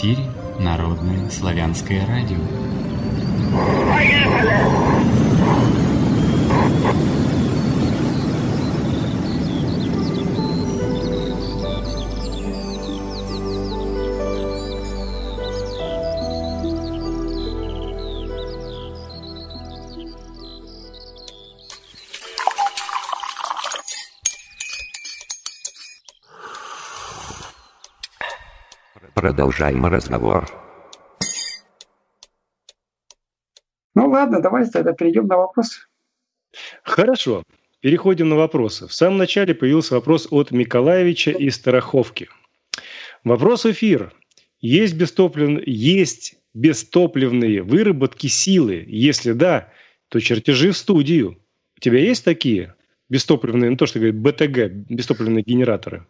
эфире Народное славянское радио. Продолжаем разговор. Ну ладно, давайте тогда перейдем на вопрос. Хорошо. Переходим на вопросы. В самом начале появился вопрос от Миколаевича из Староховки. Вопрос эфир. Есть, бестоплив... есть бестопливные выработки силы? Если да, то чертежи в студию. У тебя есть такие бестопливные, ну то, что говорит БТГ, бестопливные генераторы?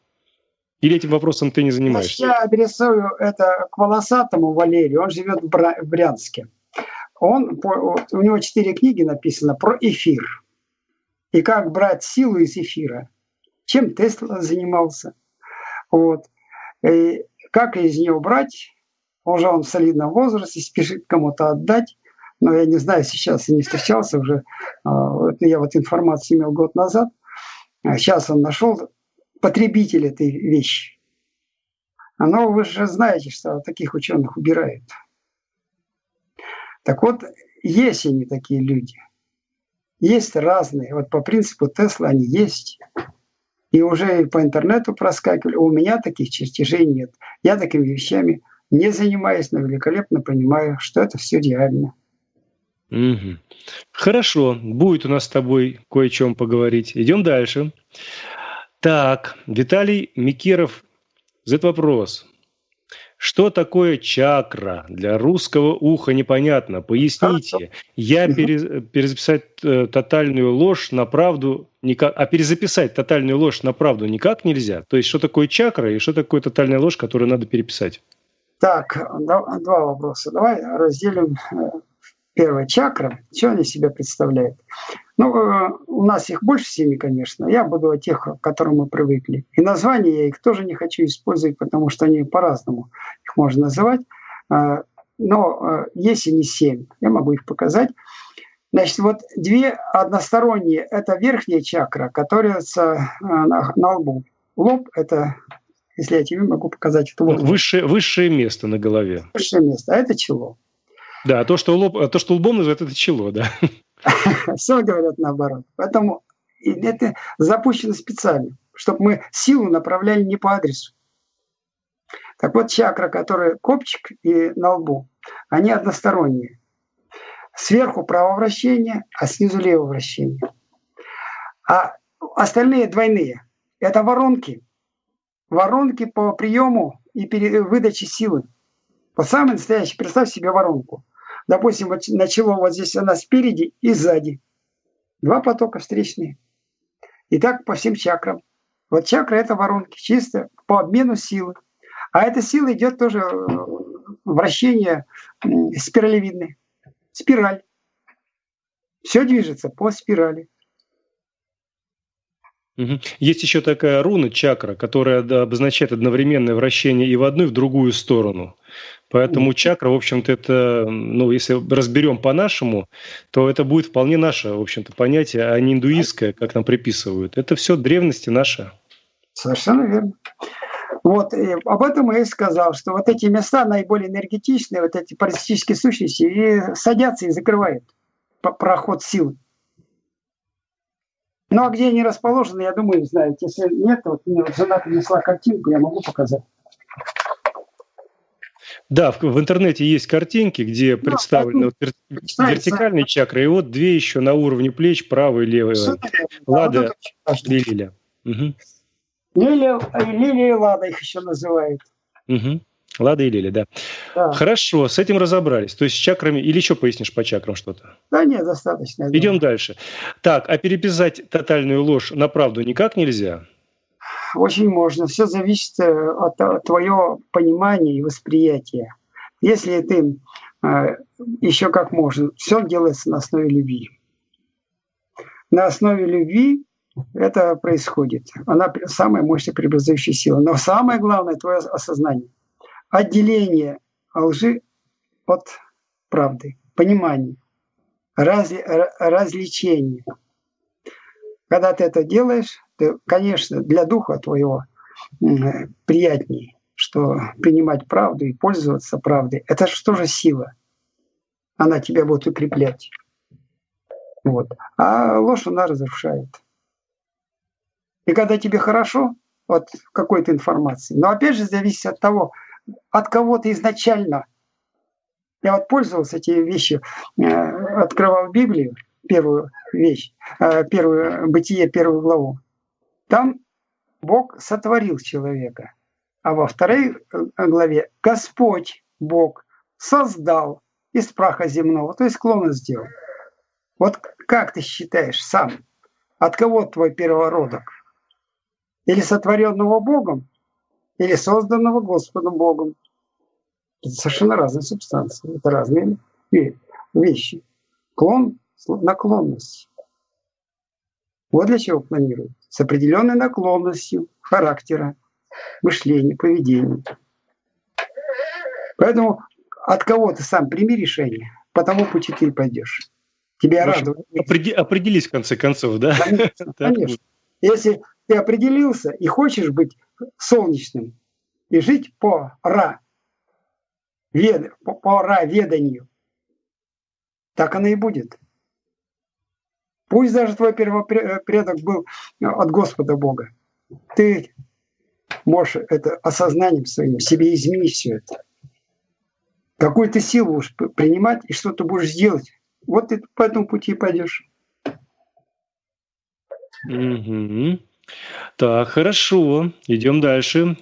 Или этим вопросом ты не занимаешься? Я адресую это к волосатому Валерию, он живет в Брянске. Он, у него четыре книги написано про эфир. И как брать силу из эфира. Чем Тесла занимался. Вот. И как из него брать. Уже он в солидном возрасте, спешит кому-то отдать. Но я не знаю, сейчас я не встречался уже. А, я вот информацию имел год назад. Сейчас он нашел потребитель этой вещи. Но вы же знаете, что таких ученых убирают. Так вот, есть они такие люди. Есть разные. Вот по принципу Тесла они есть. И уже по интернету проскакивали. У меня таких чертежей нет. Я такими вещами не занимаюсь, но великолепно понимаю, что это все реально. Угу. Хорошо, будет у нас с тобой кое о чем поговорить. Идем дальше. Так, Виталий Микиров задает вопрос. Что такое чакра? Для русского уха непонятно. Поясните. Я пере, перезаписать э, тотальную ложь на правду никак, а перезаписать тотальную ложь на правду никак нельзя. То есть, что такое чакра и что такое тотальная ложь, которую надо переписать? Так, два вопроса. Давай разделим э, первая чакра. Что они себя представляют? Ну, э, у нас их больше семи, конечно. Я буду о тех, к которым мы привыкли. И названия я их тоже не хочу использовать, потому что они по-разному их можно называть. Э, но э, есть и не семь. Я могу их показать. Значит, вот две односторонние – это верхняя чакра, которая на, на лбу. Лоб – это, если я тебе могу показать, это вот. Высшее, высшее место на голове. Высшее место, а это чело. Да, то, что, лоб, то, что лбом называют, это чело, да. Все говорят наоборот. Поэтому это запущено специально, чтобы мы силу направляли не по адресу. Так вот, чакра, которая копчик и на лбу, они односторонние. Сверху право вращение, а снизу лево вращение. А остальные двойные. Это воронки. Воронки по приему и выдаче силы. Вот самый настоящий, представь себе воронку. Допустим, вот начало вот здесь она спереди и сзади. Два потока встречные. И так по всем чакрам. Вот чакра – это воронки, чисто по обмену силы. А эта сила идет тоже э, вращение спиралевидное. Спираль. Все движется по спирали. Есть еще такая руна чакра, которая обозначает одновременное вращение и в одну, и в другую сторону. Поэтому чакра, в общем-то, это, ну, если разберем по-нашему, то это будет вполне наше, в общем-то, понятие, а не индуистское, как нам приписывают. Это все древности наши. Совершенно верно. Вот, и об этом я и сказал, что вот эти места наиболее энергетичные, вот эти паразитические сущности, и садятся и закрывают проход сил. Ну, а где они расположены, я думаю, знаете. Если нет, вот мне вот жена принесла картинку, я могу показать. Да, в, в интернете есть картинки, где ну, представлены вот, вер, вертикальные чакры, и вот две еще на уровне плеч, правая и левая. Лада и Лилия. Угу. Лилия, Лилия и Лада их еще называют. Угу. Лада и Лилия, да. да. Хорошо, с этим разобрались. То есть с чакрами, или еще пояснишь по чакрам что-то? Да нет, достаточно. Идем дальше. Так, а переписать тотальную ложь на правду никак нельзя? очень можно. Все зависит э, от, от твоего понимания и восприятия. Если ты э, еще как можно, все делается на основе любви. На основе любви это происходит. Она самая мощная преобразующая сила. Но самое главное – твое осознание. Отделение лжи от правды, понимание, раз, развлечение. Когда ты это делаешь, ты, конечно, для духа твоего приятнее, что принимать правду и пользоваться правдой. Это что же сила? Она тебя будет укреплять. Вот. А ложь она разрушает. И когда тебе хорошо от какой-то информации, но опять же зависит от того, от кого ты изначально. Я вот пользовался эти вещи, э, открывал Библию, первую вещь, э, первую бытие, первую главу. Там Бог сотворил человека, а во второй э, главе Господь Бог создал из праха земного, то есть клона сделал. Вот как ты считаешь сам, от кого твой первородок? Или сотворенного Богом, или созданного Господом Богом? Это совершенно разные субстанции, это разные вещи. Клон – наклонность. Вот для чего планируют. С определенной наклонностью характера, мышления, поведения. Поэтому от кого ты сам прими решение, по тому пути ты и пойдешь. Тебя радует. Определи, определись в конце концов, да? Конечно, конечно. Если ты определился и хочешь быть солнечным и жить по ра, вед, по, по ра веданию, так оно и будет. Пусть даже твой первопредок был от Господа Бога. Ты можешь это осознанием своим себе изменить все это. Какую ты силу будешь принимать и что ты будешь делать. Вот ты по этому пути пойдешь. Угу. Так, хорошо. Идем дальше.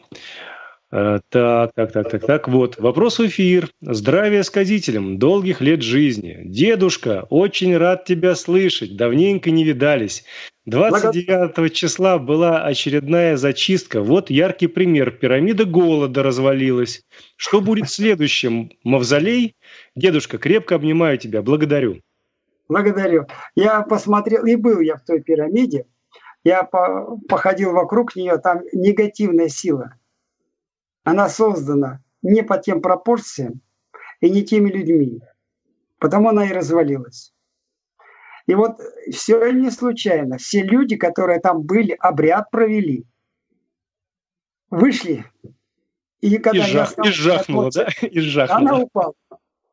Э, так, так, так, так, так. Вот, вопрос в эфир. Здравия сказителям, долгих лет жизни. Дедушка, очень рад тебя слышать. Давненько не видались. 29 числа была очередная зачистка. Вот яркий пример. Пирамида голода развалилась. Что будет следующим? Мавзолей? Дедушка, крепко обнимаю тебя. Благодарю. Благодарю. Я посмотрел, и был я в той пирамиде. Я походил вокруг нее, там негативная сила – она создана не по тем пропорциям и не теми людьми. Потому она и развалилась. И вот все не случайно. Все люди, которые там были, обряд провели, вышли. И когда и, жах, и жахнула, да? И жахнула. Она упала.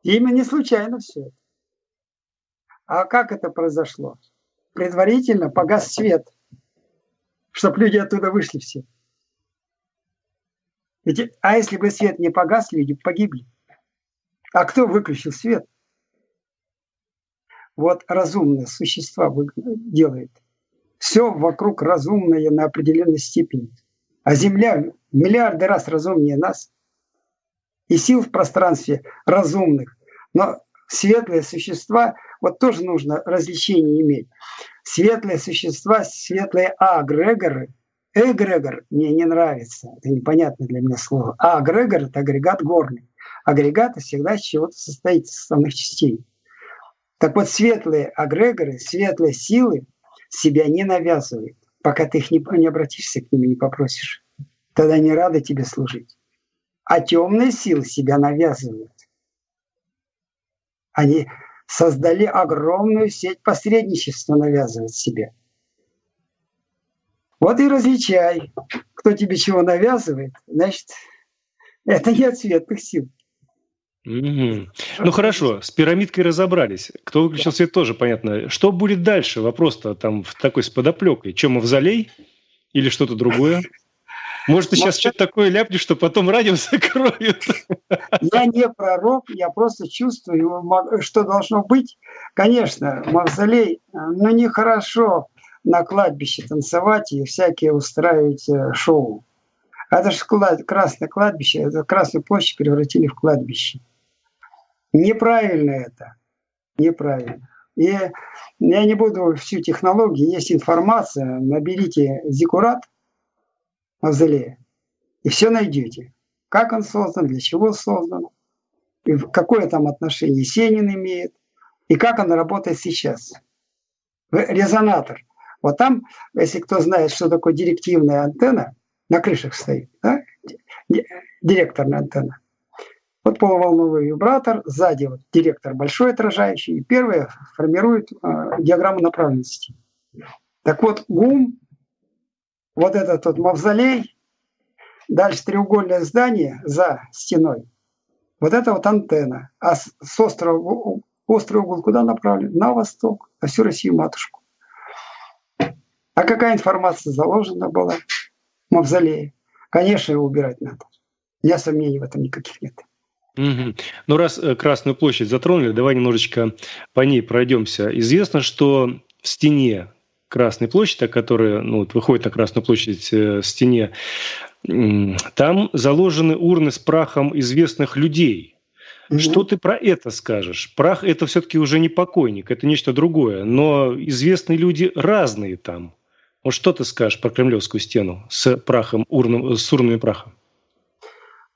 И именно не случайно все. А как это произошло? Предварительно погас свет, чтобы люди оттуда вышли все. Ведь, а если бы свет не погас, люди погибли. А кто выключил свет? Вот разумное существо делает. Все вокруг разумное на определенной степени. А Земля миллиарды раз разумнее нас. И сил в пространстве разумных. Но светлые существа, вот тоже нужно развлечение иметь. Светлые существа, светлые агрегоры – Эгрегор мне не нравится, это непонятное для меня слово. А агрегор – это агрегат горный. Агрегат всегда из чего-то состоит, из составных частей. Так вот, светлые агрегоры, светлые силы себя не навязывают, пока ты их не, не обратишься к ним и не попросишь. Тогда они рады тебе служить. А темные силы себя навязывают. Они создали огромную сеть посредничества, навязывают себе – вот и различай, кто тебе чего навязывает, значит, это не от светлых сил. Угу. Ну хорошо, с пирамидкой разобрались. Кто выключил свет, тоже понятно. Что будет дальше? Вопрос-то там в такой с подоплекой. Чем мавзолей или что-то другое? Может, ты сейчас что-то такое ляпнешь, что потом радио закроют? Я не пророк, я просто чувствую, что должно быть. Конечно, мавзолей, но нехорошо на кладбище танцевать и всякие устраивать э, шоу. Это же Красное кладбище, это Красную площадь превратили в кладбище. Неправильно это. Неправильно. И я не буду всю технологию, есть информация, наберите зикурат мавзолея, и все найдете. Как он создан, для чего создан, и какое там отношение Сенин имеет, и как он работает сейчас. Резонатор. Вот там, если кто знает, что такое директивная антенна, на крышах стоит, да? директорная антенна. Вот полуволновый вибратор, сзади вот директор большой отражающий, и первое формирует э, диаграмму направленности. Так вот, ГУМ, вот этот вот мавзолей, дальше треугольное здание за стеной, вот это вот антенна. А с, с острова, острый угол куда направлен? На восток, на всю Россию матушку. А какая информация заложена была в мавзолее? Конечно, его убирать надо. Меня сомнений в этом никаких нет. Угу. Ну, раз э, Красную площадь затронули, давай немножечко по ней пройдемся. Известно, что в стене Красной площади, которая ну, вот выходит на Красную площадь э, стене, там заложены урны с прахом известных людей. Угу. Что ты про это скажешь? Прах это все-таки уже не покойник, это нечто другое. Но известные люди разные там. Вот что ты скажешь про Кремлевскую стену с прахом, урном, с урнами праха?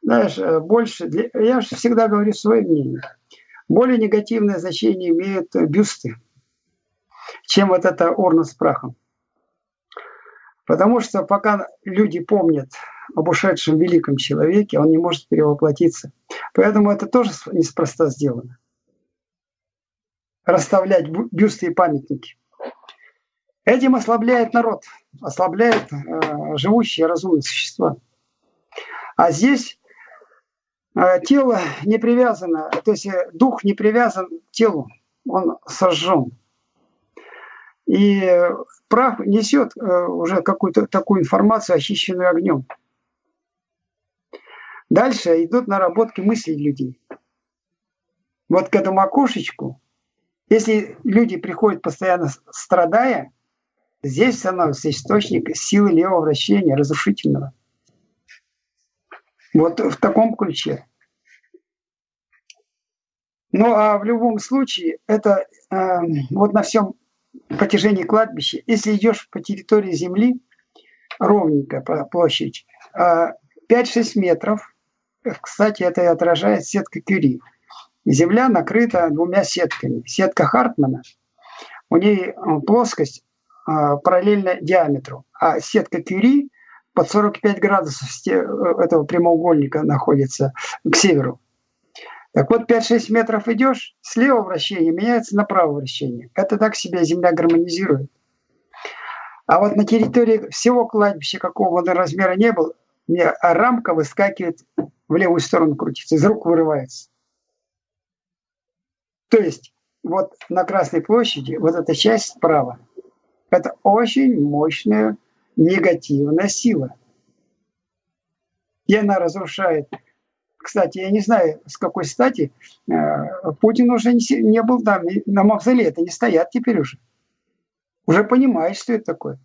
Знаешь, э, больше, для, я же всегда говорю свое мнение. Более негативное значение имеют бюсты, чем вот эта урна с прахом. Потому что пока люди помнят об ушедшем великом человеке, он не может перевоплотиться. Поэтому это тоже неспроста сделано. Расставлять бюсты и памятники. Этим ослабляет народ, ослабляет э, живущие разумные существа. А здесь э, тело не привязано, то есть э, дух не привязан к телу, он сожжен. И прах несет э, уже какую-то такую информацию, очищенную огнем. Дальше идут наработки мыслей людей. Вот к этому окошечку, если люди приходят постоянно страдая, Здесь становится источник силы левого вращения, разрушительного. Вот в таком ключе. Ну а в любом случае, это э, вот на всем протяжении кладбища, если идешь по территории земли, ровненько по площади, э, 5-6 метров, кстати, это и отражает сетка Кюри. Земля накрыта двумя сетками. Сетка Хартмана, у ней плоскость а, параллельно диаметру. А сетка Кюри под 45 градусов э, этого прямоугольника находится к северу. Так вот, 5-6 метров идешь, слева вращение меняется на правое вращение. Это так себя Земля гармонизирует. А вот на территории всего кладбища, какого бы размера не было, мне рамка выскакивает в левую сторону крутится, из рук вырывается. То есть вот на Красной площади вот эта часть справа – это очень мощная негативная сила. И она разрушает. Кстати, я не знаю, с какой стати э, Путин уже не, не был там, на мавзолее это не стоят теперь уже. Уже понимает, что это такое.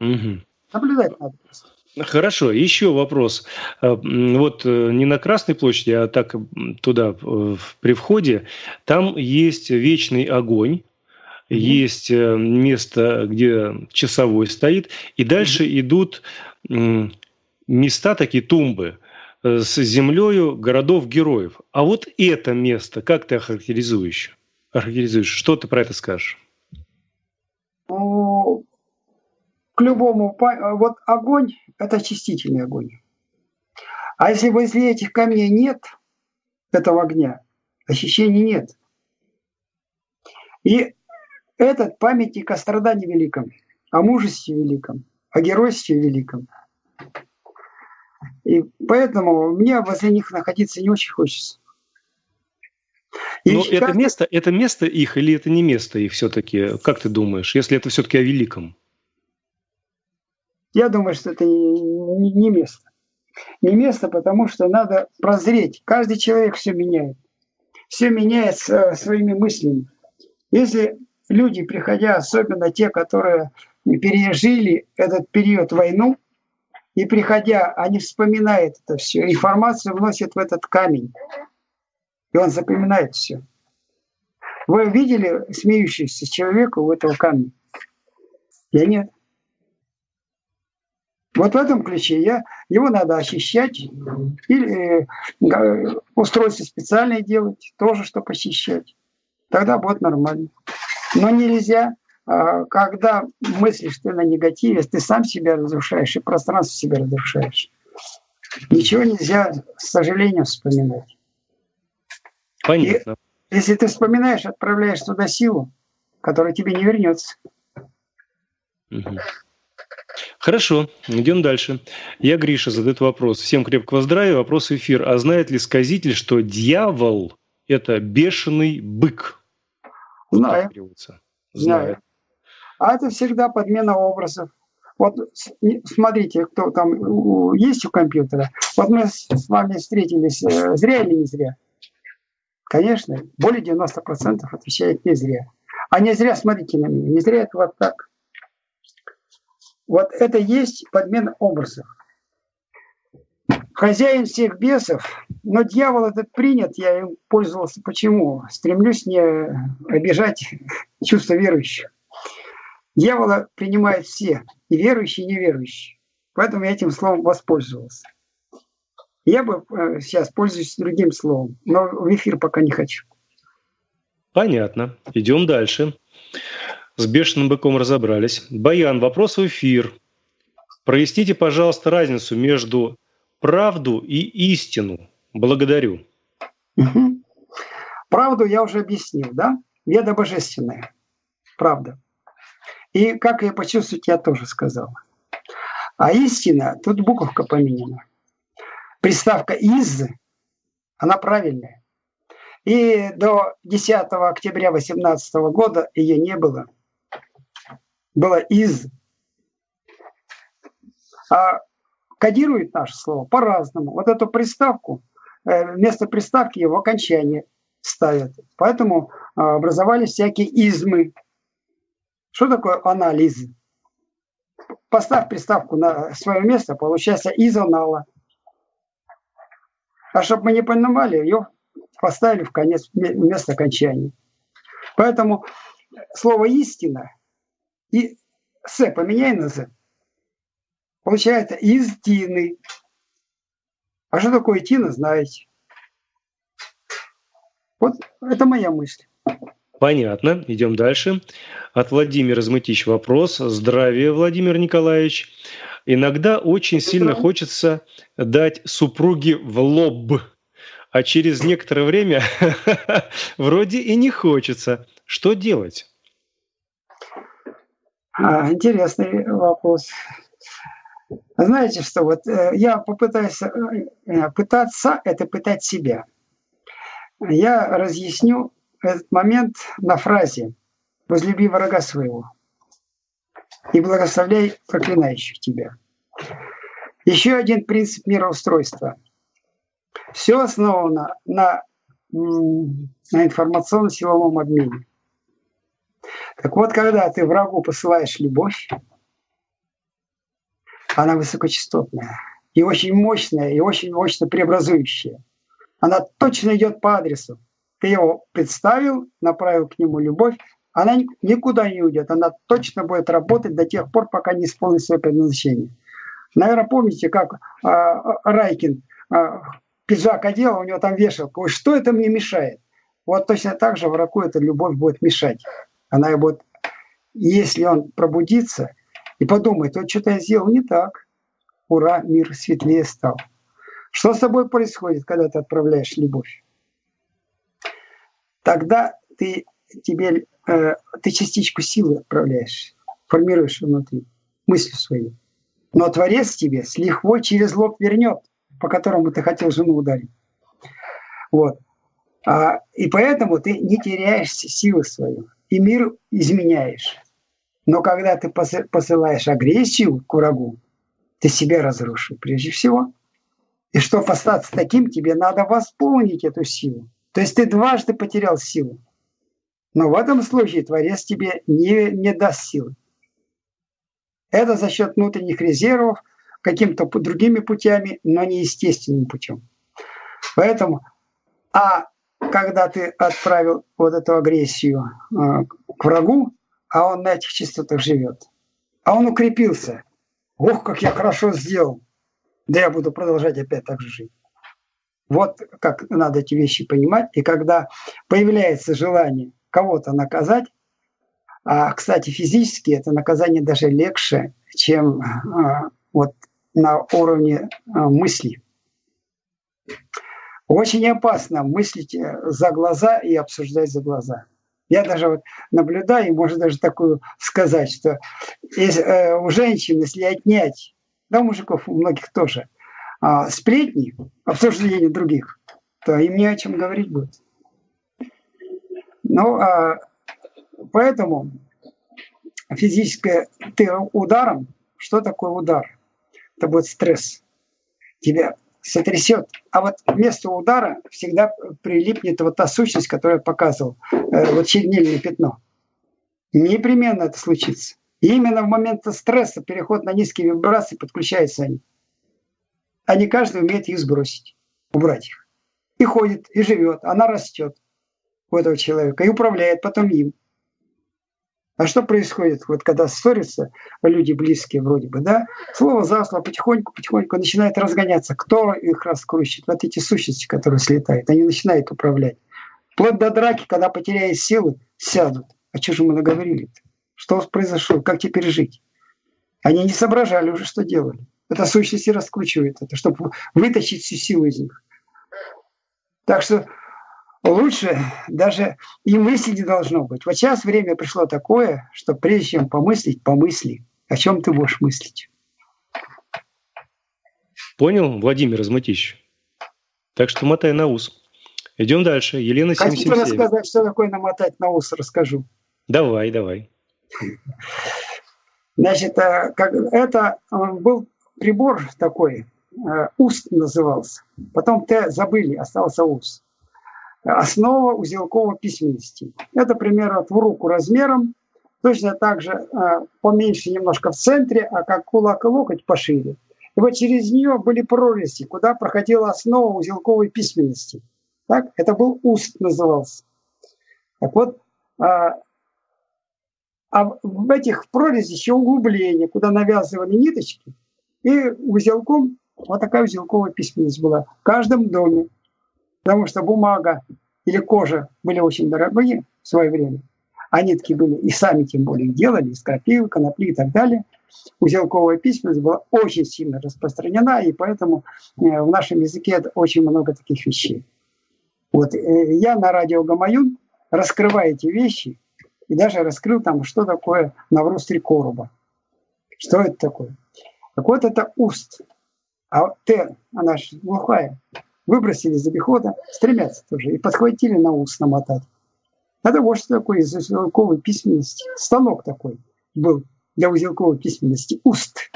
Угу. Наблюдать надо Хорошо, еще вопрос. Э, вот э, не на Красной площади, а так туда, при входе, там есть вечный огонь, есть э, место, где часовой стоит, и дальше идут места, такие тумбы, с землею городов-героев. А вот это место, как ты охарактеризуешь? охарактеризуешь? Что ты про это скажешь? Ну, к любому... Вот огонь – это очистительный огонь. А если возле этих камней нет этого огня, ощущений нет. И этот памятник о страдании великом, о мужестве великом, о геройстве великом. И поэтому мне возле них находиться не очень хочется. И Но это место, это место их или это не место их все-таки? Как ты думаешь, если это все-таки о великом? Я думаю, что это не, не место. Не место, потому что надо прозреть. Каждый человек все меняет. Все меняет своими мыслями. Если люди, приходя, особенно те, которые пережили этот период войну, и приходя, они вспоминают это все, информацию вносят в этот камень, и он запоминает все. Вы видели смеющийся человека у этого камня? Я нет. Вот в этом ключе я, его надо ощущать или э, устройство специальное делать, тоже, чтобы ощущать. Тогда будет нормально. Но нельзя, когда мыслишь ты на негативе, ты сам себя разрушаешь и пространство себя разрушаешь. Ничего нельзя, с сожалением, вспоминать. Понятно. И если ты вспоминаешь, отправляешь туда силу, которая тебе не вернется. Угу. Хорошо, идем дальше. Я Гриша задает вопрос. Всем крепкого здравия. Вопрос в эфир. А знает ли сказитель, что дьявол – это бешеный бык? Знаю. Знаю. А это всегда подмена образов. Вот смотрите, кто там есть у компьютера. Вот мы с вами встретились э, зря или не зря? Конечно, более 90% отвечает не зря. А не зря, смотрите на меня, не зря это вот так. Вот это есть подмена образов. Хозяин всех бесов, но дьявол этот принят, я им пользовался. Почему? Стремлюсь не обижать чувства верующих. Дьявола принимают все, и верующие, и неверующие. Поэтому я этим словом воспользовался. Я бы э, сейчас пользуюсь другим словом, но в эфир пока не хочу. Понятно. Идем дальше. С бешеным быком разобрались. Баян, вопрос в эфир. Проясните, пожалуйста, разницу между правду и истину. Благодарю. Угу. Правду я уже объяснил, да? Веда божественная. Правда. И как ее почувствовать, я тоже сказал. А истина, тут буковка поменена. Приставка «из», она правильная. И до 10 октября 2018 года ее не было – было из. А кодирует наше слово по-разному. Вот эту приставку, э, вместо приставки его окончание ставят. Поэтому а, образовались всякие измы. Что такое анализ? Поставь приставку на свое место, получается изонала. А чтобы мы не понимали, ее поставили в конец вместо окончания. Поэтому слово истина и С поменяй на З. Получается из Тины. А что такое Тина, знаете. Вот это моя мысль. Понятно. Идем дальше. От Владимира Змытищ вопрос. Здравия, Владимир Николаевич. Иногда очень сильно хочется дать супруге в лоб, а через некоторое время вроде и не хочется. Что делать? А, интересный вопрос. Знаете что, вот э, я попытаюсь, э, пытаться это пытать себя. Я разъясню этот момент на фразе «возлюби врага своего и благословляй проклинающих тебя». Еще один принцип мироустройства. Все основано на, на информационно-силовом обмене. Так вот, когда ты врагу посылаешь любовь, она высокочастотная и очень мощная, и очень мощно преобразующая. Она точно идет по адресу. Ты его представил, направил к нему любовь, она никуда не уйдет, она точно будет работать до тех пор, пока не исполнит свое предназначение. Наверное, помните, как а, Райкин а, пиджак одел, у него там вешалка. Что это мне мешает? Вот точно так же врагу эта любовь будет мешать. Она будет, если он пробудится и подумает, вот что-то я сделал не так, ура, мир светлее стал. Что с тобой происходит, когда ты отправляешь любовь? Тогда ты, тебе, э, ты частичку силы отправляешь, формируешь внутри, мысли свои. Но Творец тебе с лихвой через лоб вернет, по которому ты хотел жену ударить. Вот. А, и поэтому ты не теряешь силы свою и мир изменяешь. Но когда ты посылаешь агрессию к врагу, ты себя разрушил прежде всего. И чтобы остаться таким, тебе надо восполнить эту силу. То есть ты дважды потерял силу. Но в этом случае Творец тебе не, не даст силы. Это за счет внутренних резервов, каким-то другими путями, но не естественным путем. Поэтому, а когда ты отправил вот эту агрессию э, к врагу, а он на этих частотах живет, а он укрепился. Ох, как я хорошо сделал. Да я буду продолжать опять так же жить. Вот как надо эти вещи понимать. И когда появляется желание кого-то наказать, а, кстати, физически это наказание даже легче, чем а, вот на уровне а, мысли. Очень опасно мыслить э, за глаза и обсуждать за глаза. Я даже вот наблюдаю, и можно даже такую сказать, что если, э, у женщин, если отнять, да, у мужиков, у многих тоже, э, сплетни, обсуждение других, то им не о чем говорить будет. Ну, а, поэтому физическое ты ударом, что такое удар? Это будет стресс. Тебя сотрясет. А вот вместо удара всегда прилипнет вот та сущность, которую я показывал, э, вот чернильное пятно. Непременно это случится. И именно в момент стресса, переход на низкие вибрации, подключаются они. А не каждый умеет их сбросить, убрать их. И ходит, и живет, она растет у этого человека, и управляет потом им. А что происходит, вот когда ссорятся люди близкие вроде бы, да? Слово за слово потихоньку, потихоньку начинает разгоняться. Кто их раскручивает? Вот эти сущности, которые слетают, они начинают управлять. Вплоть до драки, когда потеряют силы, сядут. А что же мы наговорили -то? Что произошло? Как теперь жить? Они не соображали уже, что делали. Это сущности раскручивает это, чтобы вытащить всю силу из них. Так что лучше даже и мысли не должно быть. Вот сейчас время пришло такое, что прежде чем помыслить, помысли, о чем ты будешь мыслить. Понял, Владимир Изматищ? Так что мотай на ус. Идем дальше. Елена 777. Хотите рассказать, что такое намотать на ус, расскажу. Давай, давай. Значит, э, это э, был прибор такой, э, уст назывался. Потом Т забыли, остался уст основа узелковой письменности. Это примерно в руку размером, точно так же э, поменьше немножко в центре, а как кулак и локоть пошире. И вот через нее были прорези, куда проходила основа узелковой письменности. Так? Это был уст назывался. Так вот, а, а в этих прорезях еще углубления, куда навязывали ниточки, и узелком вот такая узелковая письменность была в каждом доме потому что бумага или кожа были очень дорогие в свое время, а нитки были и сами тем более делали, из крапивы, конопли и так далее. Узелковая письменность была очень сильно распространена, и поэтому э, в нашем языке очень много таких вещей. Вот э, я на радио Гамаюн раскрываю эти вещи, и даже раскрыл там, что такое навруз три. Что это такое? Так вот, это уст. А Т, она же глухая выбросили из обихода, стремятся тоже, и подхватили на ус намотать. Это вот что такое из узелковой письменности. Станок такой был для узелковой письменности. Уст.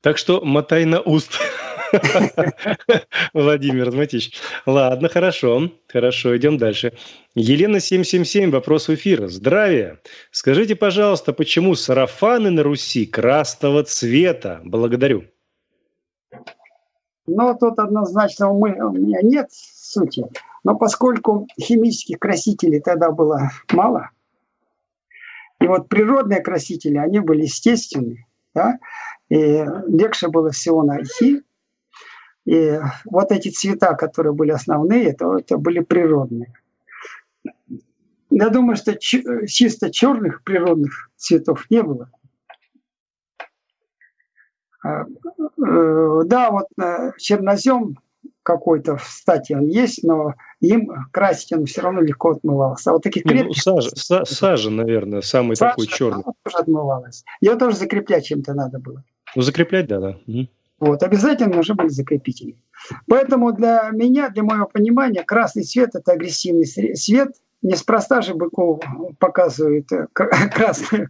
Так что мотай на уст. Владимир Дмитриевич. Ладно, хорошо. Хорошо, идем дальше. Елена 777, вопрос в эфир. Здравия. Скажите, пожалуйста, почему сарафаны на Руси красного цвета? Благодарю. Но тут однозначно у меня нет сути. Но поскольку химических красителей тогда было мало, и вот природные красители, они были естественные, да, и легче было всего найти. И вот эти цвета, которые были основные, это, это были природные. Я думаю, что чисто черных природных цветов не было. А, э, да, вот э, чернозем какой-то, кстати, он есть, но им красить он все равно легко отмывался. А вот таких крепких... Ну, сажа, сажа, наверное, самый сажа, такой черный. тоже отмывалась. Ее тоже закреплять чем-то надо было. Ну, закреплять, да, да. Вот, обязательно нужны были закрепители. Поэтому для меня, для моего понимания, красный цвет – это агрессивный цвет. Неспроста же Быков показывает э, красную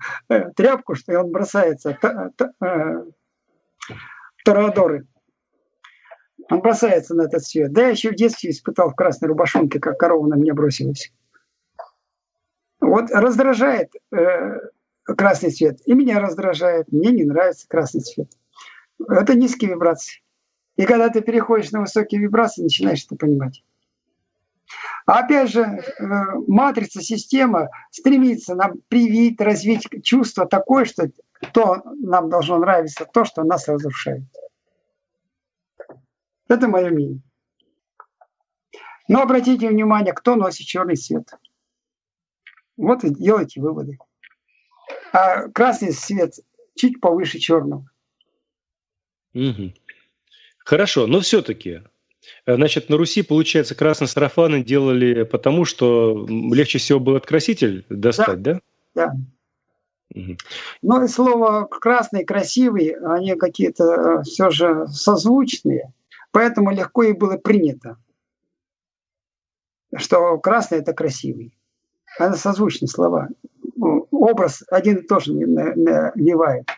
тряпку, что он бросается Торадоры. Он бросается на этот свет. Да, я еще в детстве испытал в красной рубашонке, как корова на меня бросилась. Вот раздражает э, красный цвет. И меня раздражает. Мне не нравится красный цвет. Это низкие вибрации. И когда ты переходишь на высокие вибрации, начинаешь это понимать. Опять же, э, матрица, система стремится нам привить, развить чувство такое, что то нам должно нравиться, то, что нас разрушает. Это мое мнение. Но обратите внимание, кто носит черный цвет. Вот и делайте выводы. А красный цвет чуть повыше черного. Угу. Хорошо, но все-таки, э, значит, на Руси, получается, красные сарафаны делали потому, что легче всего был откраситель достать, да? Да. Угу. Ну и слово красный, красивый, они какие-то э, все же созвучные, поэтому легко и было принято, что красный это красивый. Это созвучные слова. Образ один и тот же навевает.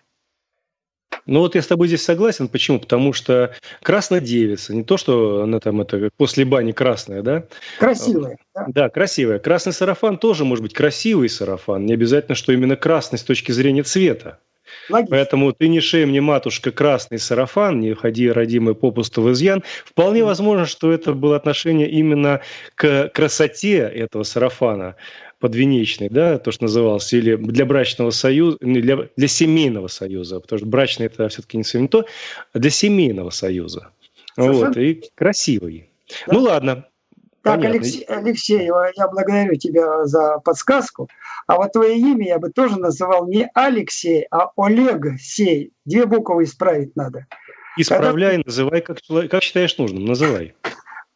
Ну вот я с тобой здесь согласен. Почему? Потому что красная девица, не то, что она там это после бани красная, да? Красивая. Да, да красивая. Красный сарафан тоже может быть красивый сарафан. Не обязательно, что именно красный с точки зрения цвета. Логично. Поэтому ты не шей мне, матушка, красный сарафан, не ходи, родимый, попусту в изъян. Вполне возможно, что это было отношение именно к красоте этого сарафана подвенечный, да, то, что называлось, или для брачного союза, для, для семейного союза, потому что брачный это все-таки не совсем то, а для семейного союза. Совершенно. Вот, и красивый. Да. Ну ладно. Так, Алексей, Алексей, я благодарю тебя за подсказку. А вот твое имя я бы тоже называл не Алексей, а Олег Сей. Две буквы исправить надо. Исправляй, Когда... называй, как, как считаешь нужным, называй.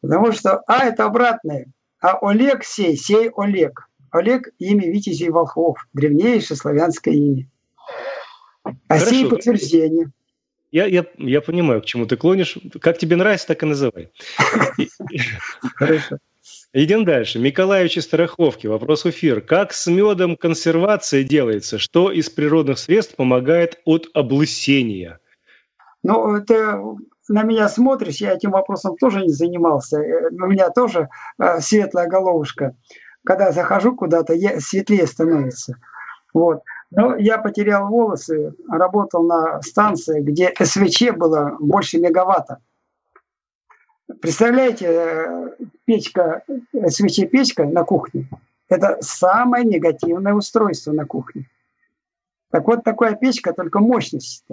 Потому что А это обратное, а Олег Сей, Сей Олег. Олег – имя Витязей Волхов, древнейшее славянское имя. А сей подтверждение. Я, я, я понимаю, к чему ты клонишь. Как тебе нравится, так и называй. Хорошо. Идем дальше. Миколаевич из Староховки. Вопрос эфир. Как с медом консервация делается? Что из природных средств помогает от облысения? Ну, ты на меня смотришь, я этим вопросом тоже не занимался. Э, у меня тоже э, светлая головушка когда захожу куда-то, светлее становится. Вот. Но я потерял волосы, работал на станции, где СВЧ было больше мегаватта. Представляете, э, печка, СВЧ-печка на кухне – это самое негативное устройство на кухне. Так вот, такая печка, только мощность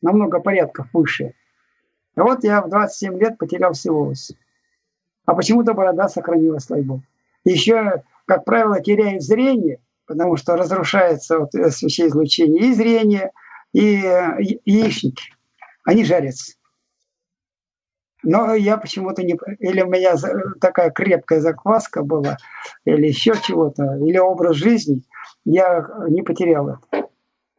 намного порядков выше. А вот я в 27 лет потерял все волосы. А почему-то борода сохранилась, слава богу. Еще как правило, теряют зрение, потому что разрушается вот излучение и зрение, и, и яичники. Они жарятся. Но я почему-то не... Или у меня такая крепкая закваска была, или еще чего-то, или образ жизни, я не потерял это.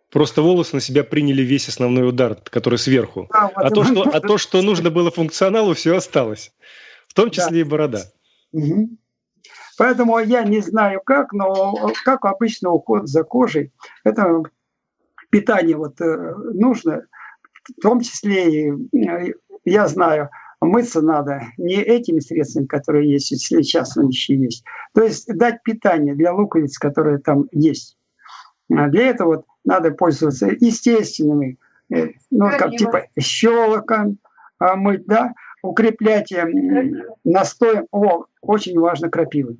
Просто волосы на себя приняли весь основной удар, который сверху. Да, вот а, то, что, а то, что нужно было функционалу, все осталось. В том числе да. и борода. Угу. Поэтому я не знаю как, но как обычно уход за кожей, это питание вот э, нужно, в том числе и, э, я знаю, мыться надо не этими средствами, которые есть сейчас, но еще есть. То есть дать питание для луковиц, которые там есть. А для этого вот надо пользоваться естественными, э, ну, как типа щелоком а, мыть, да, укреплять настоем, о, очень важно крапивы.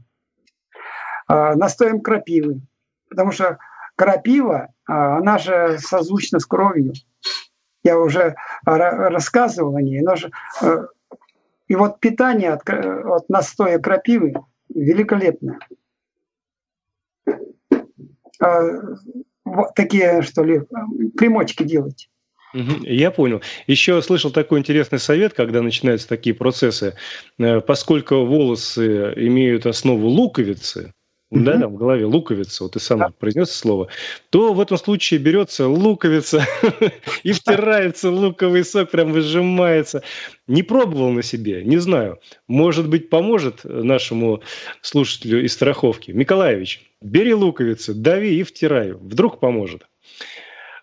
А, настоем крапивы, потому что крапива, а, она же созвучна с кровью. Я уже рассказывал о ней. Она же, э, и вот питание от, от настоя крапивы великолепное. А, вот такие, что ли, примочки делать. Я понял. Еще слышал такой интересный совет, когда начинаются такие процессы. Э, поскольку волосы имеют основу луковицы, угу. да, там в голове луковица, вот ты сам да. произнес слово, то в этом случае берется луковица и втирается луковый сок, прям выжимается. Не пробовал на себе, не знаю. Может быть, поможет нашему слушателю из страховки. Миколаевич, бери луковицу, дави и втирай. Вдруг поможет.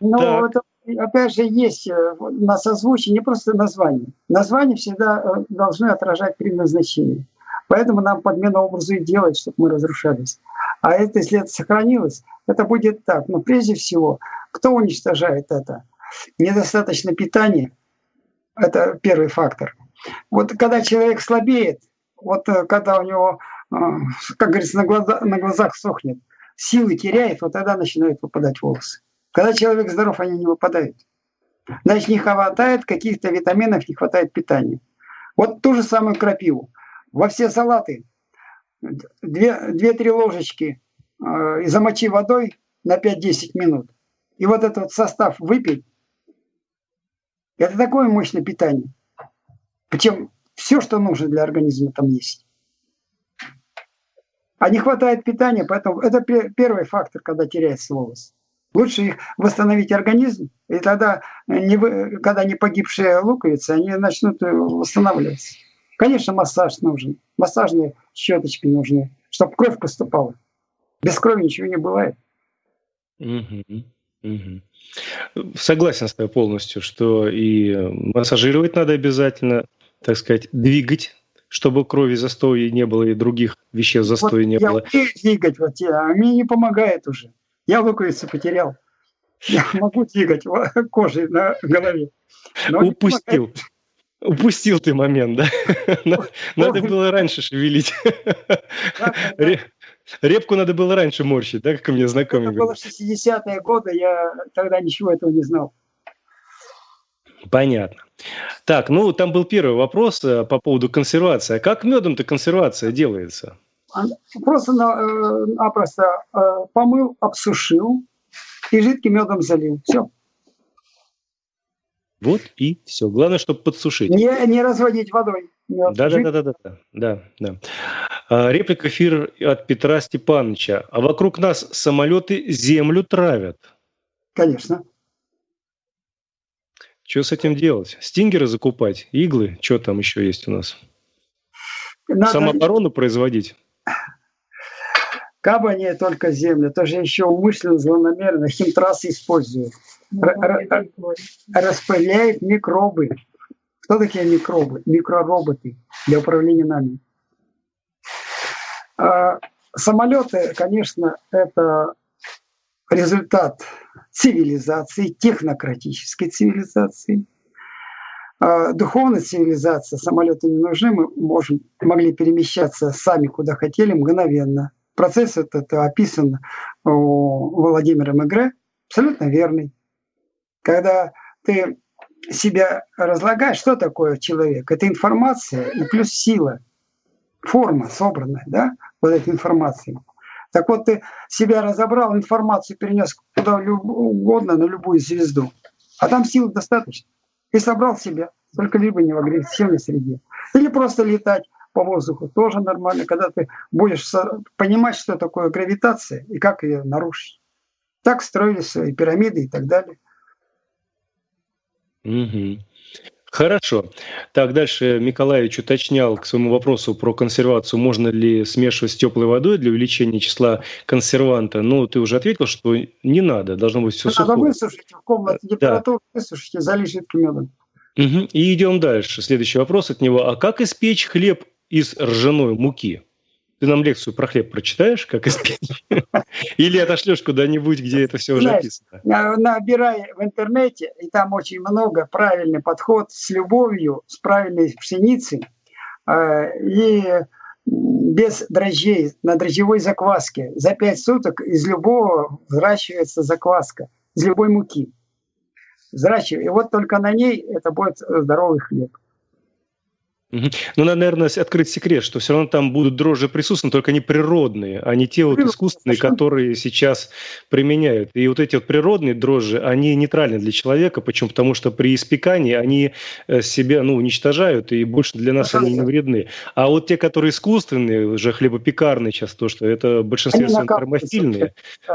Ну, это опять же, есть э, на созвучии не просто название. Название всегда э, должны отражать предназначение. Поэтому нам подмена образу и делать, чтобы мы разрушались. А это, если это сохранилось, это будет так. Но прежде всего, кто уничтожает это? Недостаточно питания. Это первый фактор. Вот когда человек слабеет, вот э, когда у него, как говорится, на, глаза, на глазах сохнет, силы теряет, вот тогда начинают выпадать волосы. Когда человек здоров, они не выпадают. Значит, не хватает каких-то витаминов, не хватает питания. Вот ту же самую крапиву. Во все салаты 2-3 ложечки э, и замочи водой на 5-10 минут. И вот этот состав выпить, это такое мощное питание. Причем все, что нужно для организма, там есть. А не хватает питания, поэтому это первый фактор, когда теряется волос. Лучше их восстановить организм, и тогда, не вы, когда не погибшие луковицы, они начнут э, восстанавливаться. Конечно, массаж нужен, массажные щеточки нужны, чтобы кровь поступала. Без крови ничего не бывает. Угу. Угу. Согласен с тобой полностью, что и массажировать надо обязательно, так сказать, двигать, чтобы крови застоя не было и других веществ застоя вот не я было. Я двигать, вот я, а мне не помогает уже. Я луковицу потерял. Я могу двигать кожей на голове. Упустил. Упустил ты момент, да? Надо было раньше шевелить. Репку надо было раньше морщить, да, как у меня знакомый Это было 60-е годы, я тогда ничего этого не знал. Понятно. Так, ну там был первый вопрос э, по поводу консервации. А как медом-то консервация делается? Просто напросто э, помыл, обсушил и жидким медом залил. Все. Вот и все. Главное, чтобы подсушить. Не, не разводить водой. Да, да, да, да, да, да, да. А, реплика эфир от Петра Степановича. А вокруг нас самолеты землю травят. Конечно. Что с этим делать? Стингеры закупать? Иглы? Что там еще есть у нас? Надо... Самооборону производить? Кабани только землю, тоже еще умышленно, злонамеренно химтрассы используют. Ну, распыляет микробы. Кто такие микробы? Микророботы для управления нами. А, самолеты, конечно, это результат цивилизации, технократической цивилизации. А, духовная цивилизация, самолеты не нужны, мы можем, могли перемещаться сами куда хотели мгновенно. Процесс этот описан у Владимира Мегре, абсолютно верный. Когда ты себя разлагаешь, что такое человек? Это информация и плюс сила, форма собранная, да, вот этой информации. Так вот, ты себя разобрал, информацию перенес куда угодно, на любую звезду. А там сил достаточно. И собрал себя, только либо не в агрессивной среде. Или просто летать по воздуху тоже нормально, когда ты будешь понимать, что такое гравитация и как ее нарушить. Так строились свои пирамиды и так далее. Угу. Хорошо. Так, дальше Миколаевич уточнял к своему вопросу про консервацию, можно ли смешивать с теплой водой для увеличения числа консерванта. Ну, ты уже ответил, что не надо, должно быть все надо сухое. Надо высушить в комнате температуру, да. высушите, залить жидким медом. Угу. И идем дальше. Следующий вопрос от него. А как испечь хлеб из ржаной муки? Ты нам лекцию про хлеб прочитаешь, как испечь? Или отошлешь куда-нибудь, где это все уже написано? Набирай в интернете, и там очень много правильный подход с любовью, с правильной пшеницей э, и без дрожжей, на дрожжевой закваске. За пять суток из любого взращивается закваска, из любой муки. Взращивай. И вот только на ней это будет здоровый хлеб. Ну, надо, наверное, открыть секрет, что все равно там будут дрожжи присутствовать, только они природные, а не те вот искусственные, которые сейчас применяют. И вот эти вот природные дрожжи, они нейтральны для человека. Почему? Потому что при испекании они э, себя ну, уничтожают, и больше для нас они не вредны. А вот те, которые искусственные, уже хлебопекарные сейчас, то, что это своем термофильные,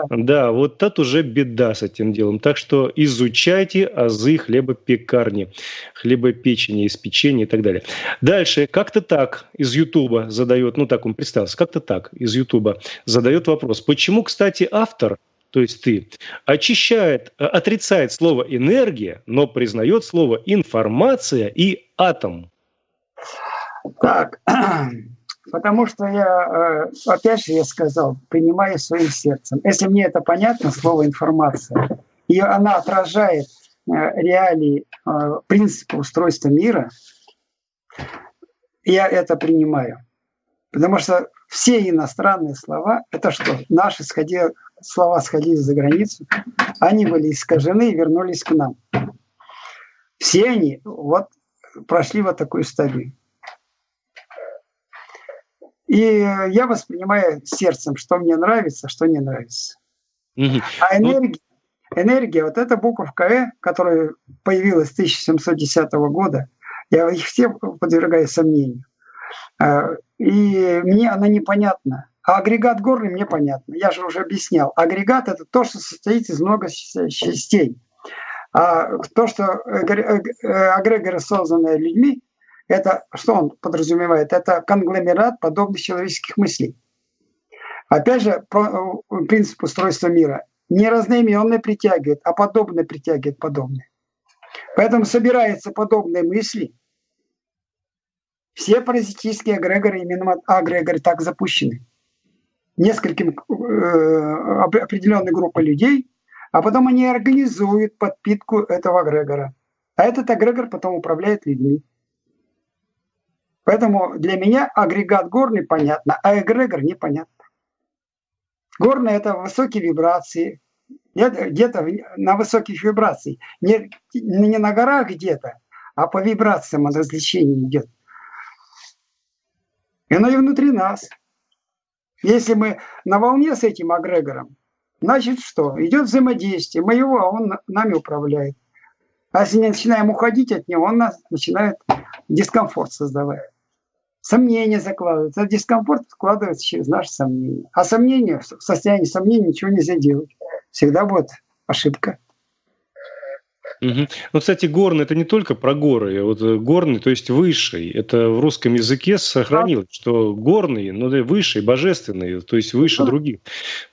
да, вот это уже беда с этим делом. Так что изучайте азы хлебопекарни, хлебопечения, испечения и так далее. Дальше, как-то так из Ютуба задает, ну так он представился, как-то так из Ютуба задает вопрос. Почему, кстати, автор, то есть ты, очищает, э, отрицает слово энергия, но признает слово информация и атом? Так, потому что я, э, опять же, я сказал, принимаю своим сердцем. Если мне это понятно, слово информация, и она отражает э, реалии, принципы устройства мира – я это принимаю. Потому что все иностранные слова, это что? Наши сходили, слова сходили за границу, они были искажены и вернулись к нам. Все они вот прошли вот такую стадию. И я воспринимаю сердцем, что мне нравится, что не нравится. Угу. А ну энергия, энергия, вот эта буковка «э», которая появилась с 1710 года, Я их все подвергаю сомнению. А, и мне она непонятна. А агрегат горный мне понятно. Я же уже объяснял. Агрегат – это то, что состоит из много частей. А то, что агрегоры, созданные людьми, это что он подразумевает? Это конгломерат подобных человеческих мыслей. Опять же, принцип устройства мира. Не разноименное притягивает, а подобное притягивает подобное. Поэтому собираются подобные мысли. Все паразитические агрегоры, именно агрегоры так запущены. Нескольким э, определенной группой людей, а потом они организуют подпитку этого агрегора. А этот агрегор потом управляет людьми. Поэтому для меня агрегат горный понятно, а эгрегор непонятно. Горный – это высокие вибрации, где-то на высоких вибрациях. Не, не на горах где-то, а по вибрациям от развлечения идет. И оно и внутри нас. Если мы на волне с этим агрегором, значит что? Идет взаимодействие, мы его, а он нами управляет. А если не начинаем уходить от него, он нас начинает дискомфорт создавать сомнения закладываются. А дискомфорт складывается через наши сомнения. А сомнения, в состоянии сомнений ничего нельзя делать. Всегда будет ошибка. Угу. Ну, кстати, горный это не только про горы. Вот э, горный, то есть высший. Это в русском языке сохранилось, что горный, ну да, высший, божественный, то есть выше да. других.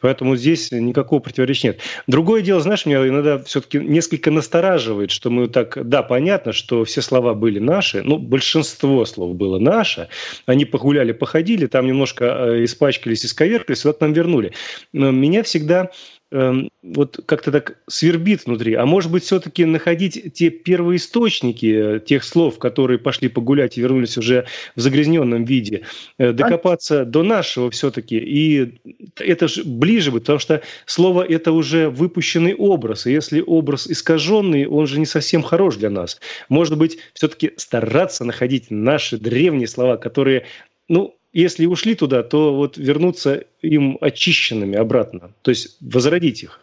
Поэтому здесь никакого противоречия нет. Другое дело, знаешь, меня иногда все-таки несколько настораживает, что мы так, да, понятно, что все слова были наши, ну, большинство слов было наше. Они погуляли, походили, там немножко э, испачкались, исковеркались, вот нам вернули. Но меня всегда Эм, вот как-то так свербит внутри. А может быть, все-таки находить те первые источники э, тех слов, которые пошли погулять и вернулись уже в загрязненном виде, э, докопаться до нашего все-таки. И это же ближе будет, потому что слово – это уже выпущенный образ. И если образ искаженный, он же не совсем хорош для нас. Может быть, все-таки стараться находить наши древние слова, которые ну, если ушли туда, то вот вернуться им очищенными обратно, то есть возродить их.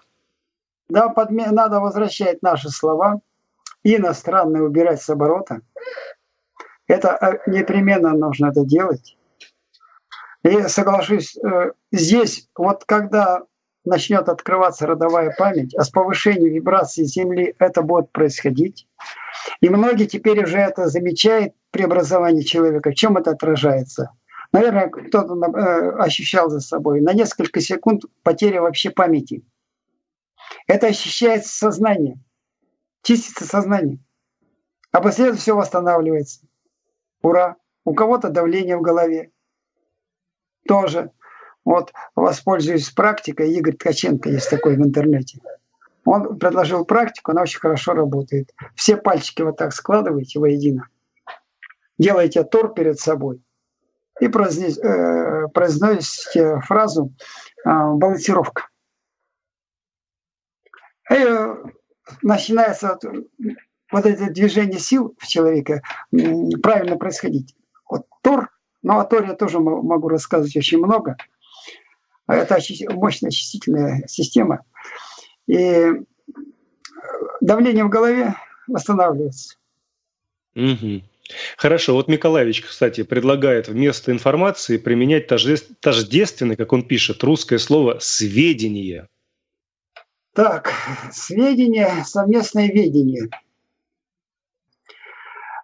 Да, подме... надо возвращать наши слова, иностранные убирать с оборота. Это э, непременно нужно это делать. И соглашусь, э, здесь вот когда начнет открываться родовая память, а с повышением вибрации Земли это будет происходить. И многие теперь уже это замечают при образовании человека. В чем это отражается? Наверное, кто-то э, ощущал за собой. На несколько секунд потеря вообще памяти. Это ощущается сознание. Чистится сознание. А после этого все восстанавливается. Ура! У кого-то давление в голове. Тоже. Вот воспользуюсь практикой. Игорь Ткаченко есть такой в интернете. Он предложил практику, она очень хорошо работает. Все пальчики вот так складываете воедино. Делаете тор перед собой и э, произносите фразу а, «балансировка». И э, начинается вот это движение сил в человеке правильно происходить. Вот Тор, ну о Торе я тоже могу рассказывать очень много. Это мощная очистительная система. И э, давление в голове восстанавливается. Угу. Хорошо, вот Миколаевич, кстати, предлагает вместо информации применять тождественное, как он пишет, русское слово «сведение». Так, сведение, совместное ведение.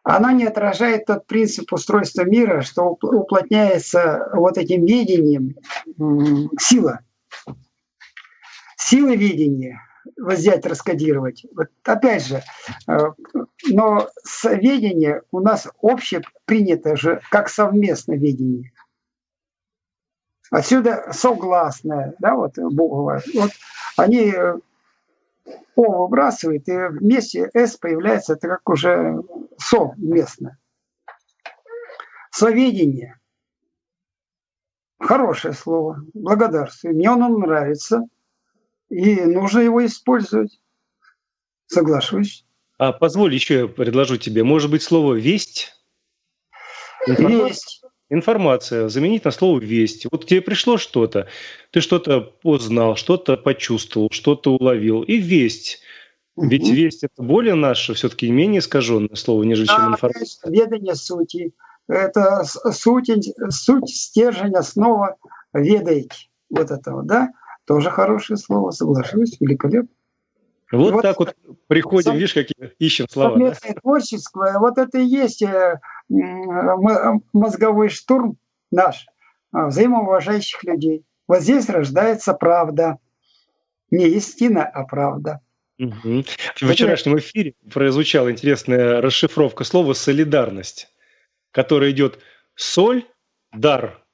Оно не отражает тот принцип устройства мира, что уплотняется вот этим видением сила. Сила видения взять, раскодировать. Вот опять же, э, но ведение у нас общее принято же как совместное ведение. Отсюда согласное, да, вот буква. Вот они э, О выбрасывают, и вместе С появляется, это как уже совместно. Соведение. Хорошее слово. Благодарствую. Мне оно нравится. И нужно его использовать. Соглашусь. А позволь еще я предложу тебе, может быть, слово «весть»? Информация, Весть. Информация. Заменить на слово «весть». Вот тебе пришло что-то, ты что-то познал, что-то почувствовал, что-то уловил. И «весть». Ведь весть это более наше, все-таки менее искаженное слово, нежели чем Да, информация. конечно, ведание сути. Это суть, суть, стержень, основа ведаете. Вот этого, да? Тоже хорошее слово, соглашусь, великолепно. Вот, Вот так вот приходим, сам- видишь, какие ищем слова. да? Совместное творчество, вот это и есть э, мозговой штурм наш, а, взаимоуважающих людей. Вот здесь рождается правда. Не истина, а правда. Мгм. В вчерашнем эфире прозвучала интересная расшифровка слова «солидарность», которая идет «соль», «дар»,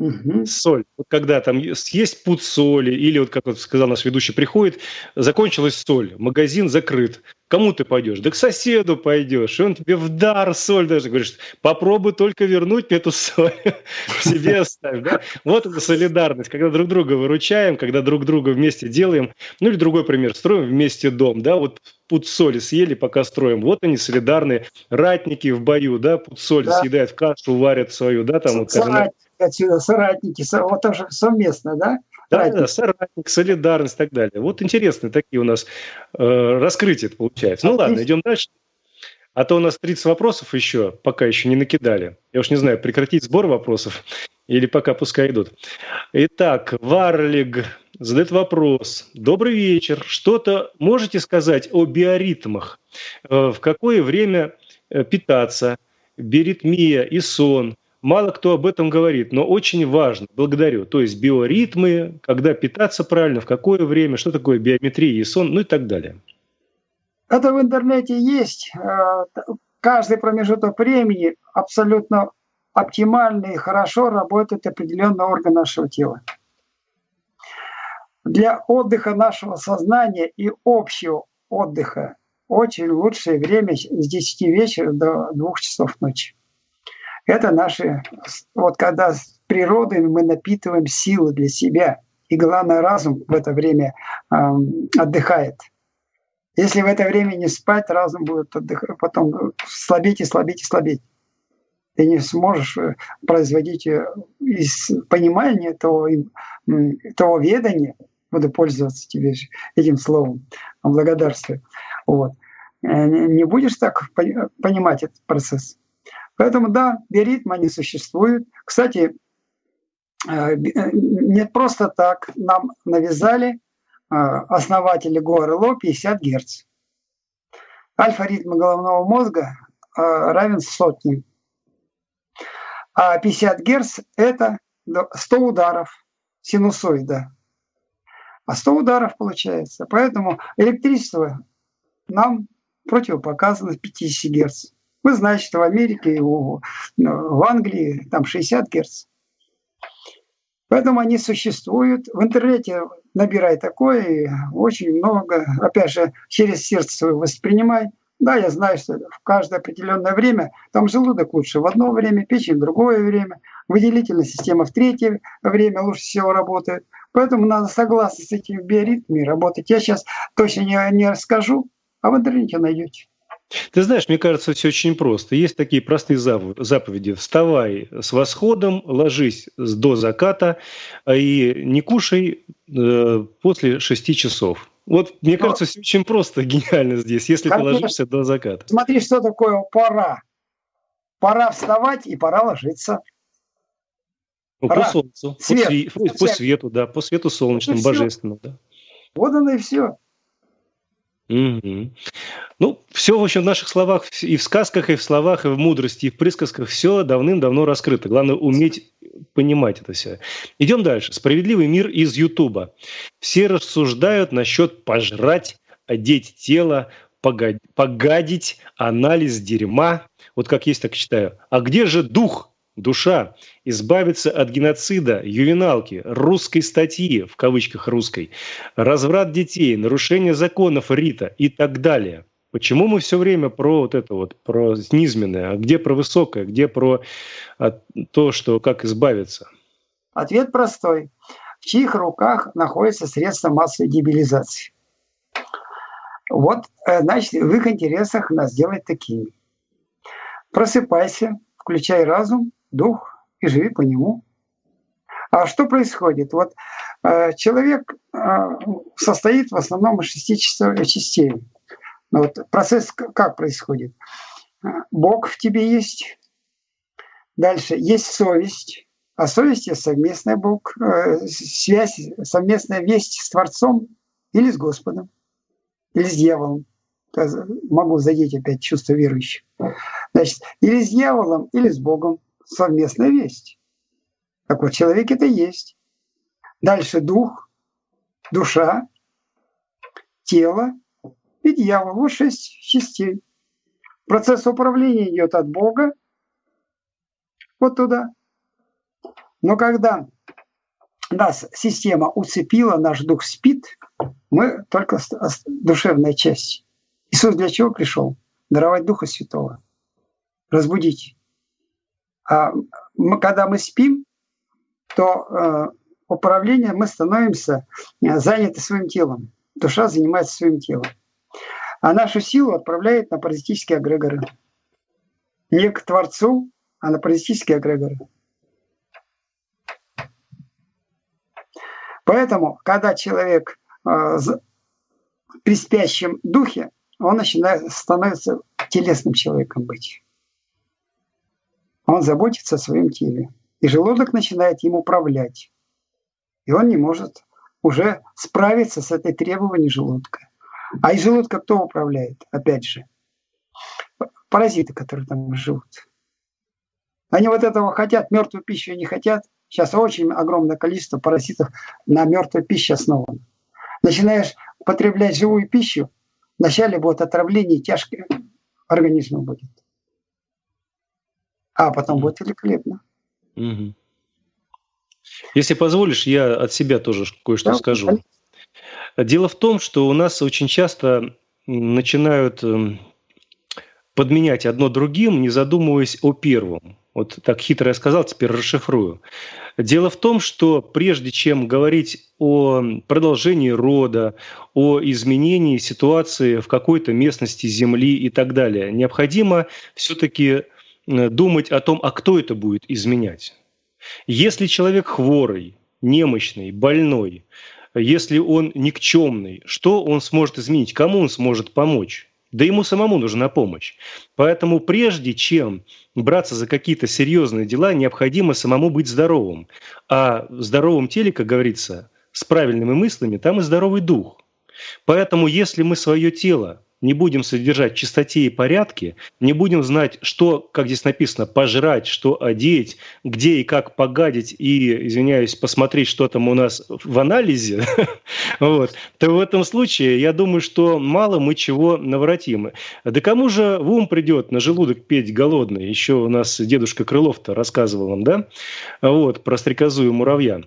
Мгм. соль. Вот когда там есть пуд соли, или вот как вот сказал наш ведущий, приходит, закончилась соль, магазин закрыт. Кому ты пойдешь? Да к соседу пойдешь. И он тебе в дар соль даже говорит, попробуй только вернуть мне эту соль. Себе оставь. Да? Вот это солидарность, когда друг друга выручаем, когда друг друга вместе делаем. Ну или другой пример, строим вместе дом. Да? Вот пуд соли съели, пока строим. Вот они солидарные ратники в бою, да, пуд соли Да. съедают, кашу варят свою, да, там вот, отсюда, соратники, со- вот тоже совместно, да? Да, Соратники. да, соратник, солидарность и так далее. Вот интересные такие у нас э, раскрытия получается. Ну ладно, идем дальше. А то у нас 30 вопросов еще, пока еще не накидали. Я уж не знаю, прекратить сбор вопросов или пока пускай идут. Итак, Варлиг задает вопрос. Добрый вечер. Что-то можете сказать о биоритмах? Э, В какое время э, питаться? Биоритмия и сон. Мало кто об этом говорит, но очень важно. Благодарю. То есть биоритмы, когда питаться правильно, в какое время, что такое биометрия и сон, ну и так далее. Это в интернете есть. Э, Каждый промежуток времени абсолютно оптимально и хорошо работает определенный орган нашего тела. Для отдыха нашего сознания и общего отдыха очень лучшее время с 10 вечера до 2 часов ночи. Это наши, вот когда с природой мы напитываем силы для себя, и главное разум в это время эм, отдыхает. Если в это время не спать, разум будет отдыхать, потом слабеть и слабеть и слабеть. Ты не сможешь э, производить э, из понимания того, того ведания, буду пользоваться тебе этим словом, благодарствую. Вот. Э, Не будешь так пони- понимать этот процесс. Поэтому да, биоритмы они существуют. Кстати, э, э, не просто так нам навязали э, основатели ГОРЛО 50 Гц. Альфа-ритм головного мозга равен сотне. А 50 Гц – это до- 100 ударов синусоида. А 100 ударов получается. Поэтому электричество нам противопоказано 50 Гц. Вы знаете, что в Америке у- в Англии там 60 Гц. Поэтому они существуют. В интернете набирай такое, и очень много. Опять же, через сердце свое воспринимай. Да, я знаю, что в каждое определенное время там желудок лучше в одно время, печень в другое время, выделительная система в третье время лучше всего работает. Поэтому надо согласно с этими биоритмами работать. Я сейчас точно не, не расскажу, а в интернете найдете. Ты знаешь, мне кажется, все очень просто. Есть такие простые заповеди. Вставай с восходом, ложись до заката а и не кушай э, после 6 часов. Вот, мне Но- кажется, все очень просто, гениально здесь, если ты Конечно. ложишься до заката. Смотри, что такое пора. Пора вставать и пора ложиться. Ну, по Ра. солнцу, по, Свет. сви- по- по Свет. свету, да, по свету солнечному, божественному, да. Вот оно и все. Мгм. Ну, все, в общем, в наших словах, и в сказках, и в словах, и в мудрости, и в присказках все давным-давно раскрыто. Главное уметь понимать это все. Идем дальше. Справедливый мир из Ютуба. Все рассуждают насчет пожрать, одеть тело, пога- погадить, анализ дерьма. Вот как есть, так читаю. А где же дух, душа? Избавиться от геноцида, ювеналки, русской статьи, в кавычках русской, разврат детей, нарушение законов Рита и так далее. Почему мы все время про вот это вот, про низменное, а где про высокое, где про а, то, что как избавиться? Ответ простой. В чьих руках находится средство массовой дебилизации? Вот, э, значит, в их интересах нас делать такими. Просыпайся, включай разум, дух и живи по нему. А что происходит? Вот э, человек э, состоит в основном из шести частей. Вот процесс как происходит? Бог в тебе есть. Дальше есть совесть. А совесть есть совместная Бог, связь, совместная весть с Творцом или с Господом, или с дьяволом. Могу задеть опять чувство верующих. Значит, или с дьяволом, или с Богом совместная весть. Так вот, человек это есть. Дальше дух, душа, тело и дьявол. Вот шесть частей. Процесс управления идет от Бога вот туда. Но когда нас система уцепила, наш дух спит, мы только душевная часть. Иисус для чего пришел? Даровать Духа Святого, разбудить. А мы, когда мы спим, то э, управление мы становимся э, заняты своим телом. Душа занимается своим телом. А нашу силу отправляет на паразитические агрегоры. Не к Творцу, а на паразитические агрегоры. Поэтому, когда человек э, при спящем духе, он начинает становится телесным человеком быть. Он заботится о своем теле. И желудок начинает им управлять. И он не может уже справиться с этой требованием желудка. А из желудка кто управляет? Опять же, паразиты, которые там живут. Они вот этого хотят, мертвую пищу не хотят. Сейчас очень огромное количество паразитов на мертвой пище основано. Начинаешь потреблять живую пищу, вначале будет отравление, тяжкое организма будет. А потом будет великолепно. Угу. Если позволишь, я от себя тоже кое-что да, скажу. Дело в том, что у нас очень часто начинают эм, подменять одно другим, не задумываясь о первом. Вот так хитро я сказал, теперь расшифрую. Дело в том, что прежде чем говорить о продолжении рода, о изменении ситуации в какой-то местности Земли и так далее, необходимо все-таки думать о том, а кто это будет изменять. Если человек хворый, немощный, больной, если он никчемный, что он сможет изменить, кому он сможет помочь? Да ему самому нужна помощь. Поэтому прежде чем браться за какие-то серьезные дела, необходимо самому быть здоровым. А в здоровом теле, как говорится, с правильными мыслями, там и здоровый дух. Поэтому если мы свое тело не будем содержать чистоте и порядке, не будем знать, что, как здесь написано, пожрать, что одеть, где и как погадить и, извиняюсь, посмотреть, что там у нас в анализе, вот, то в этом случае я думаю, что мало мы чего наворотим. Да кому же в ум придет на желудок петь голодный? Еще у нас дедушка Крылов-то рассказывал вам, да? Вот, про стрекозу и муравья.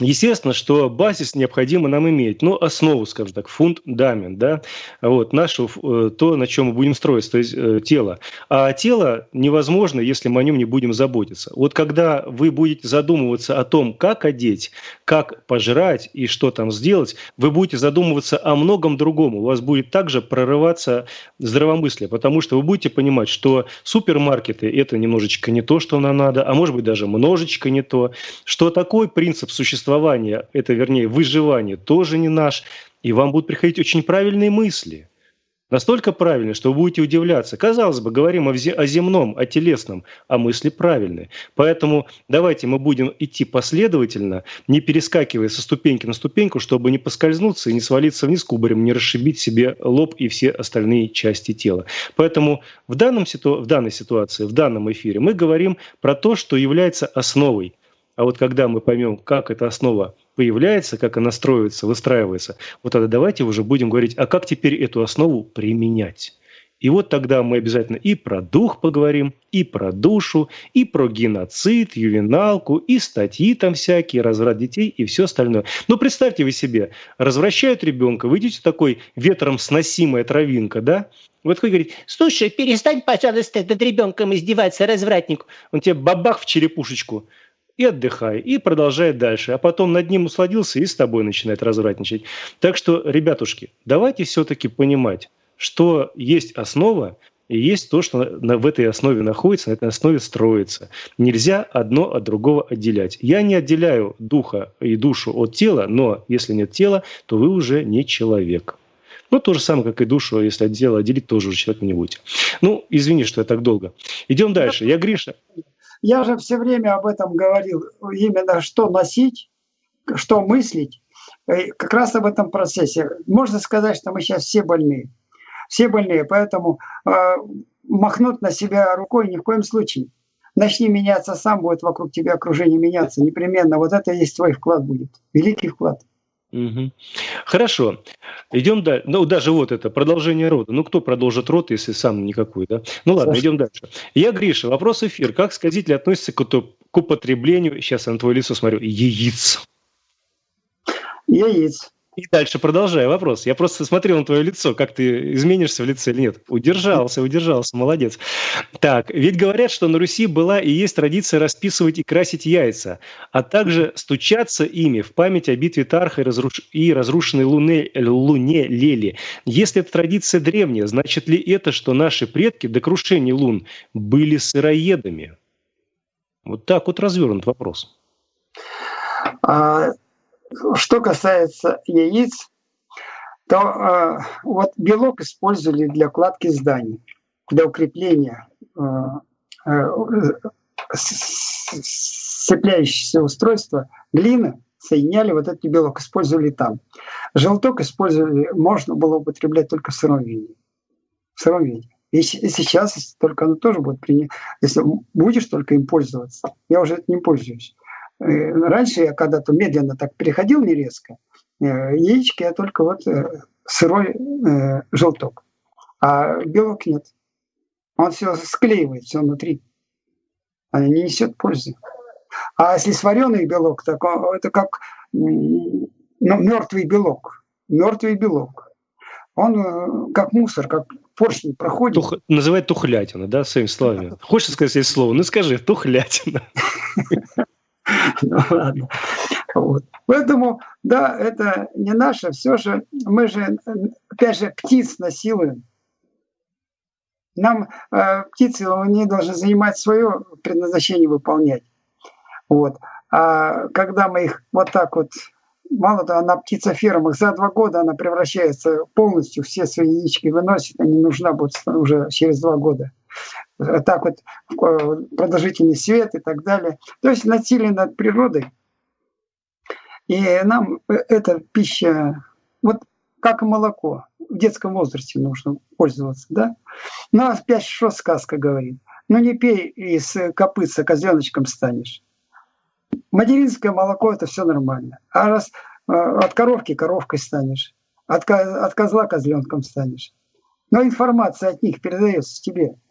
Естественно, что базис необходимо нам иметь, ну, основу, скажем так, фундамент, да, вот, нашу, э, то, на чем мы будем строиться, то есть э, тело. А тело невозможно, если мы о нем не будем заботиться. Вот когда вы будете задумываться о том, как одеть, как пожрать и что там сделать, вы будете задумываться о многом другом. У вас будет также прорываться здравомыслие, потому что вы будете понимать, что супермаркеты – это немножечко не то, что нам надо, а может быть даже немножечко не то, что такой принцип существования существование, это вернее выживание, тоже не наш, и вам будут приходить очень правильные мысли. Настолько правильные, что вы будете удивляться. Казалось бы, говорим о, о земном, о телесном, а мысли правильные. Поэтому давайте мы будем идти последовательно, не перескакивая со ступеньки на ступеньку, чтобы не поскользнуться и не свалиться вниз кубарем, не расшибить себе лоб и все остальные части тела. Поэтому в, данном ситу... в данной ситуации, в данном эфире мы говорим про то, что является основой а вот когда мы поймем, как эта основа появляется, как она строится, выстраивается, вот тогда давайте уже будем говорить, а как теперь эту основу применять. И вот тогда мы обязательно и про дух поговорим, и про душу, и про геноцид, ювеналку, и статьи там всякие, разврат детей и все остальное. Но представьте вы себе, развращают ребенка, вы идете такой ветром сносимая травинка, да? Вот такой говорит, слушай, перестань, пожалуйста, над ребенком издеваться, развратник. Он тебе бабах в черепушечку и отдыхай, и продолжай дальше. А потом над ним усладился и с тобой начинает развратничать. Так что, ребятушки, давайте все-таки понимать, что есть основа, и есть то, что на, в этой основе находится, на этой основе строится. Нельзя одно от другого отделять. Я не отделяю духа и душу от тела, но если нет тела, то вы уже не человек. Ну, то же самое, как и душу, если от тела отделить, тоже уже человеком не будете. Ну, извини, что я так долго. Идем дальше. Я Гриша. Я же все время об этом говорил. Именно что носить, что мыслить. Как раз об этом процессе. Можно сказать, что мы сейчас все больные все больные. Поэтому э, махнуть на себя рукой ни в коем случае. Начни меняться сам, будет вокруг тебя окружение меняться. Непременно. Вот это и есть твой вклад будет. Великий вклад. Угу. Хорошо. Идем дальше. Ну, даже вот это, продолжение рода. Ну, кто продолжит род, если сам никакой, да? Ну, ладно, Саша. идем дальше. Я Гриша. Вопрос эфир. Как сказители относятся к, к употреблению, сейчас я на твое лицо смотрю, яиц? Яиц. И дальше продолжаю вопрос. Я просто смотрел на твое лицо, как ты изменишься в лице или нет. Удержался, удержался, молодец. Так, ведь говорят, что на Руси была и есть традиция расписывать и красить яйца, а также стучаться ими в память о битве Тарха и, разруш... и разрушенной луне... луне Лели. Если эта традиция древняя, значит ли это, что наши предки до крушения лун были сыроедами? Вот так вот развернут вопрос. А, что касается яиц, то э, вот белок использовали для кладки зданий, для укрепления э, э, устройства глины, соединяли вот этот белок, использовали там. Желток использовали, можно было употреблять только в сыром виде. В сыром виде. И сейчас только оно тоже будет принято. Если будешь только им пользоваться, я уже этим не пользуюсь. Э, раньше я когда-то медленно так переходил, не резко. Э, яички я только вот э, сырой желток. А белок нет. Он все склеивает, все внутри. Он не несет пользы. А если свареный белок, так это как ну, мертвый белок. Мертвый белок. Он как мусор, как поршень проходит. Тух... Называют тухлятина, да, своими словами. Хочешь сказать здесь слово? Ну скажи, тухлятина. Ну ладно. Вот. Поэтому, да, это не наше, все же, мы же, опять же, птиц насилуем. Нам э, птицы, они должны занимать свое предназначение выполнять. Вот. А когда мы их вот так вот, мало того, на птицефермах за два года она превращается полностью, все свои яички выносит, она не нужна будет уже через два года так вот продолжительный свет и так далее. То есть насилие над природой. И нам эта пища, вот как молоко, в детском возрасте нужно пользоваться, да? Ну, опять что сказка говорит? Ну, не пей из копытца козленочком станешь. Материнское молоко – это все нормально. А раз э, от коровки коровкой станешь, от, от козла козленком станешь. Но информация от них передается тебе –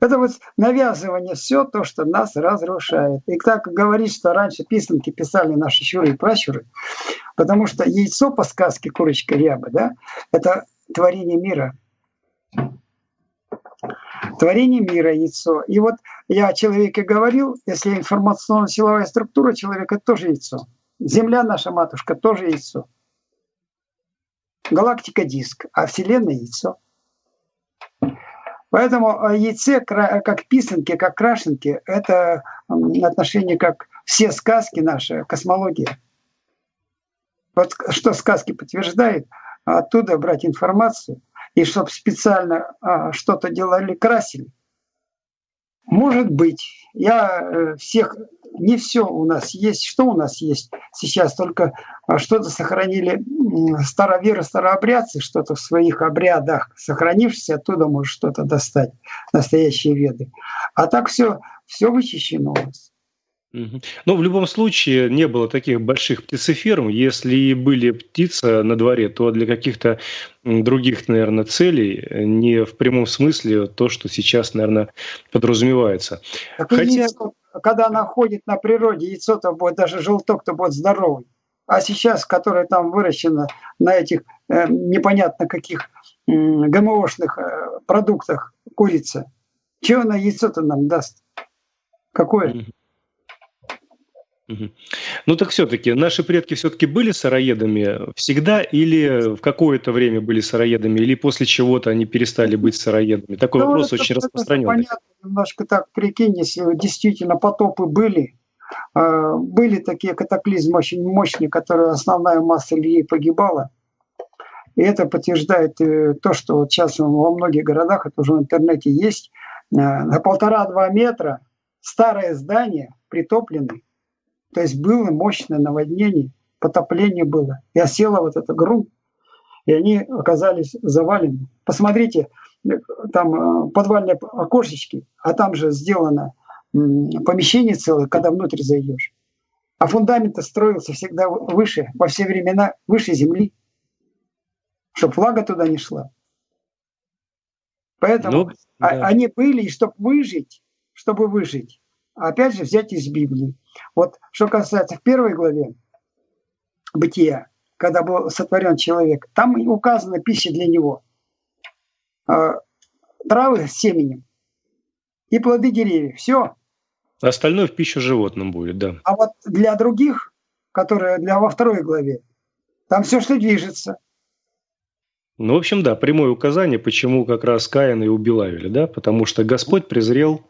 это вот навязывание все то, что нас разрушает. И так говорить, что раньше писанки писали наши щуры и пращуры, потому что яйцо по сказке «Курочка ряба», да, это творение мира. Творение мира яйцо. И вот я о человеке говорил, если информационно-силовая структура человека тоже яйцо. Земля наша матушка тоже яйцо. Галактика диск, а Вселенная яйцо. Поэтому э, яйце, как писанки, как крашенки, это отношение как все сказки наши, космология. Вот что сказки подтверждает, оттуда брать информацию, и чтобы специально а, что-то делали, красили. Может быть, я э, всех не все у нас есть. Что у нас есть сейчас? Только а, что-то сохранили староверы, старообрядцы, что-то в своих обрядах сохранившись, оттуда может что-то достать, настоящие веды. А так все, все вычищено у нас. Ну, в любом случае, не было таких больших птицеферм. Если и были птицы на дворе, то для каких-то других, наверное, целей, не в прямом смысле то, что сейчас, наверное, подразумевается. Так Хотя... яйцо, когда она ходит на природе, яйцо-то будет, даже желток-то будет здоровый. А сейчас, которое там выращено на этих э, непонятно каких э, ГМОшных э, продуктах курица, чего она яйцо-то нам даст? Какое? Ну так все-таки, наши предки все-таки были сыроедами всегда или в какое-то время были сыроедами, или после чего-то они перестали быть сыроедами? Такой ну, вопрос это, очень это распространенный. Понятно, немножко так прикинь, если действительно потопы были, а, были такие катаклизмы очень мощные, которые основная масса людей погибала. И это подтверждает э, то, что вот сейчас во многих городах, это уже в интернете есть, э, на полтора-два метра старое здание притопленное, то есть было мощное наводнение, потопление было. И осела вот эта грунт, и они оказались завалены. Посмотрите, там э, подвальные окошечки, а там же сделано помещение целое, когда внутрь зайдешь. А фундамент строился всегда выше, во все времена выше земли, чтобы флага туда не шла. Поэтому ну, да. они были, и чтобы выжить, чтобы выжить, опять же взять из Библии. Вот что касается в первой главе бытия, когда был сотворен человек, там указана пища для него. А, травы с семенем и плоды деревьев. Все. Остальное в пищу животным будет, да. А вот для других, которые для во второй главе, там все, что движется. Ну, в общем, да, прямое указание, почему как раз Каина и убил Авеля, да, потому что Господь презрел,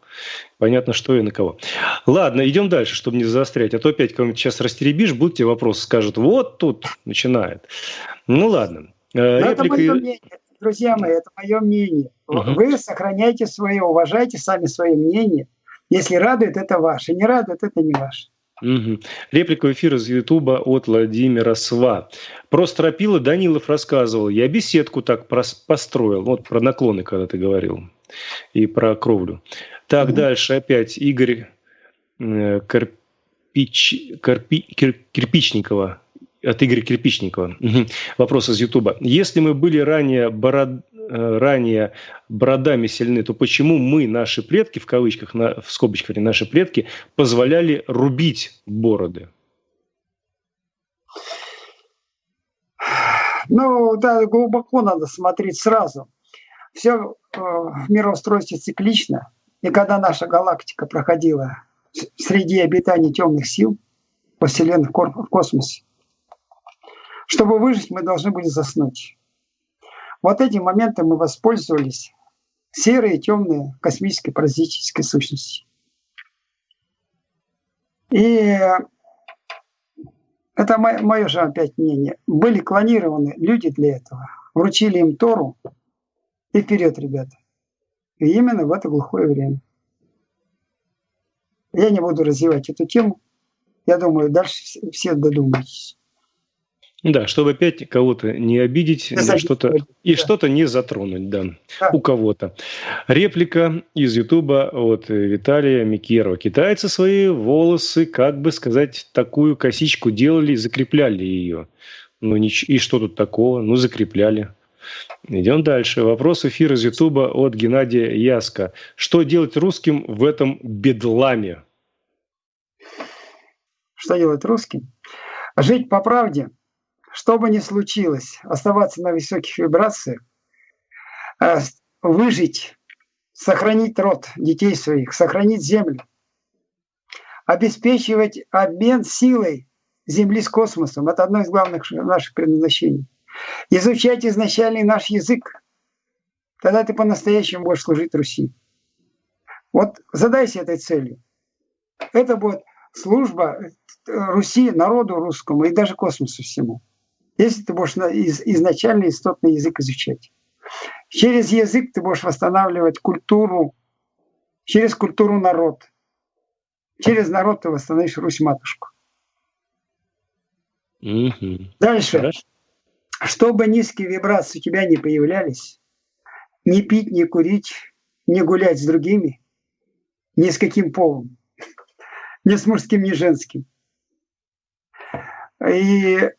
понятно, что и на кого. Ладно, идем дальше, чтобы не заострять, а то опять кого-нибудь сейчас растеребишь, будут тебе вопросы, скажут, вот тут начинает. Ну, ладно. Э, Реплика... Это мое мнение, друзья мои, это мое мнение. Угу. Вы сохраняйте свое, уважайте сами свое мнение. Если радует, это ваше, не радует, это не ваше. Угу. Реплика в эфир из Ютуба от Владимира Сва. Про стропила Данилов рассказывал. Я беседку так построил. Вот про наклоны, когда ты говорил. И про кровлю. Так, угу. дальше опять Игорь э, Карпич, Карпи, Кир, Кирпичникова от Игоря Кирпичникова. Вопрос из Ютуба. Если мы были ранее, бород... Э, ранее бородами сильны, то почему мы, наши предки, в кавычках, на, в скобочках, наши предки, позволяли рубить бороды? Ну, да, глубоко надо смотреть сразу. Все э, в мироустройстве циклично. И когда наша галактика проходила среди обитаний темных сил по Вселенной в космосе, чтобы выжить, мы должны были заснуть. Вот этим моментом мы воспользовались серые, темные, космические, паразитические сущности. И это мое же опять мнение. Были клонированы люди для этого. Вручили им Тору. И вперед, ребята. И именно в это глухое время. Я не буду развивать эту тему. Я думаю, дальше все додумаетесь. Да, чтобы опять кого-то не обидеть да, что-то, да. и что-то не затронуть, да, да. у кого-то. Реплика из Ютуба от Виталия Микерова. Китайцы свои волосы, как бы сказать, такую косичку делали, закрепляли ее. Ну, и что тут такого? Ну, закрепляли. Идем дальше. Вопрос эфира из Ютуба от Геннадия Яска. Что делать русским в этом бедламе? Что делать русским? Жить по правде – что бы ни случилось, оставаться на высоких вибрациях, э, выжить, сохранить род детей своих, сохранить землю, обеспечивать обмен силой Земли с космосом. Это одно из главных наших предназначений. Изучать изначальный наш язык. Тогда ты по-настоящему будешь служить Руси. Вот задайся этой целью. Это будет служба э, Руси, народу русскому и даже космосу всему если ты будешь изначально истотный язык изучать. Через язык ты будешь восстанавливать культуру, через культуру народ. Через народ ты восстановишь Русь-матушку. Угу. Дальше. Хорошо. Чтобы низкие вибрации у тебя не появлялись, не пить, не курить, не гулять с другими, ни с каким полом, ни с мужским, ни женским. И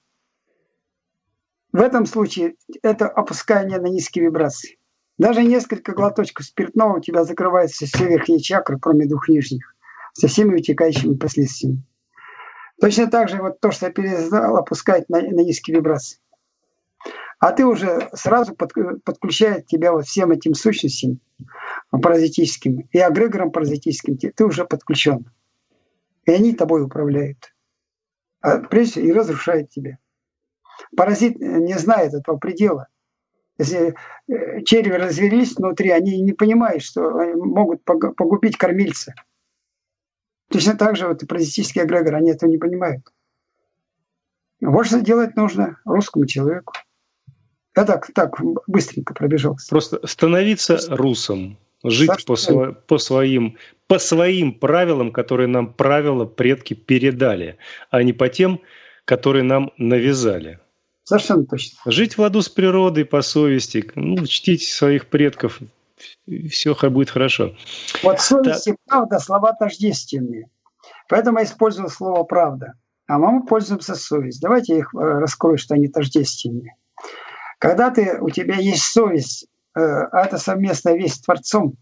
в этом случае это опускание на низкие вибрации. Даже несколько глоточков спиртного у тебя закрываются все верхние чакры, кроме двух нижних, со всеми вытекающими последствиями. Точно так же вот то, что я перестал опускать на, на низкие вибрации. А ты уже сразу под, подключает тебя вот всем этим сущностям паразитическим и эгрегором паразитическим, ты уже подключен. И они тобой управляют. а прежде и разрушает тебя. Паразит не знает этого предела. Если э, черви развелись внутри, они не понимают, что они могут погубить кормильца. Точно так же вот и паразитические эгрегоры, они этого не понимают. Вот что делать нужно русскому человеку. Я так, так быстренько пробежался. Просто становиться русом, жить по, сво, по, своим, по своим правилам, которые нам правила предки передали, а не по тем, которые нам навязали. Совершенно точно. Жить в ладу с природой по совести, ну, чтить своих предков, все будет хорошо. Вот совесть и правда слова тождественные. Поэтому я использую слово правда. А мы пользуемся совесть. Давайте я их э, раскрою, что они тождественные. Когда ты, у тебя есть совесть, э, а это совместная весть с Творцом,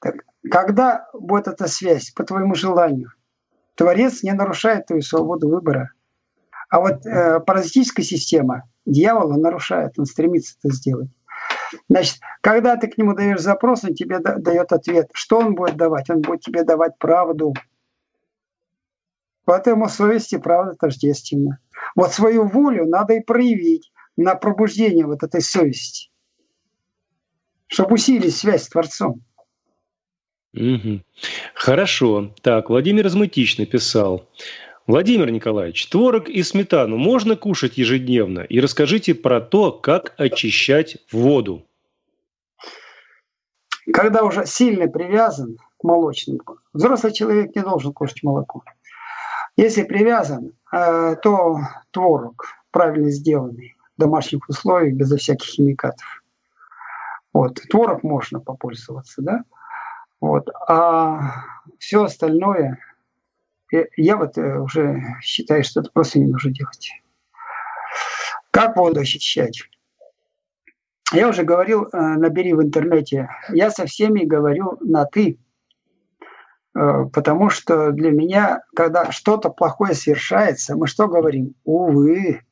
так, когда будет эта связь по твоему желанию? Творец не нарушает твою свободу выбора. А вот э, паразитическая система дьявола нарушает, он стремится это сделать. Значит, когда ты к нему даешь запрос, он тебе дает ответ. Что он будет давать? Он будет тебе давать правду. Поэтому совесть и правда тождественна. Вот свою волю надо и проявить на пробуждение вот этой совести, чтобы усилить связь с Творцом. Угу. Хорошо. Так, Владимир Измытич написал. Владимир Николаевич, творог и сметану можно кушать ежедневно? И расскажите про то, как очищать воду. Когда уже сильно привязан к молочным, взрослый человек не должен кушать молоко. Если привязан, э, то творог правильно сделанный, в домашних условиях, безо всяких химикатов. Вот. Творог можно попользоваться, да? Вот. А все остальное, я вот э, уже считаю, что это просто не нужно делать. Как воду очищать? Я уже говорил, э, набери в интернете. Я со всеми говорю на «ты», э, потому что для меня, когда что-то плохое совершается, мы что говорим? Увы.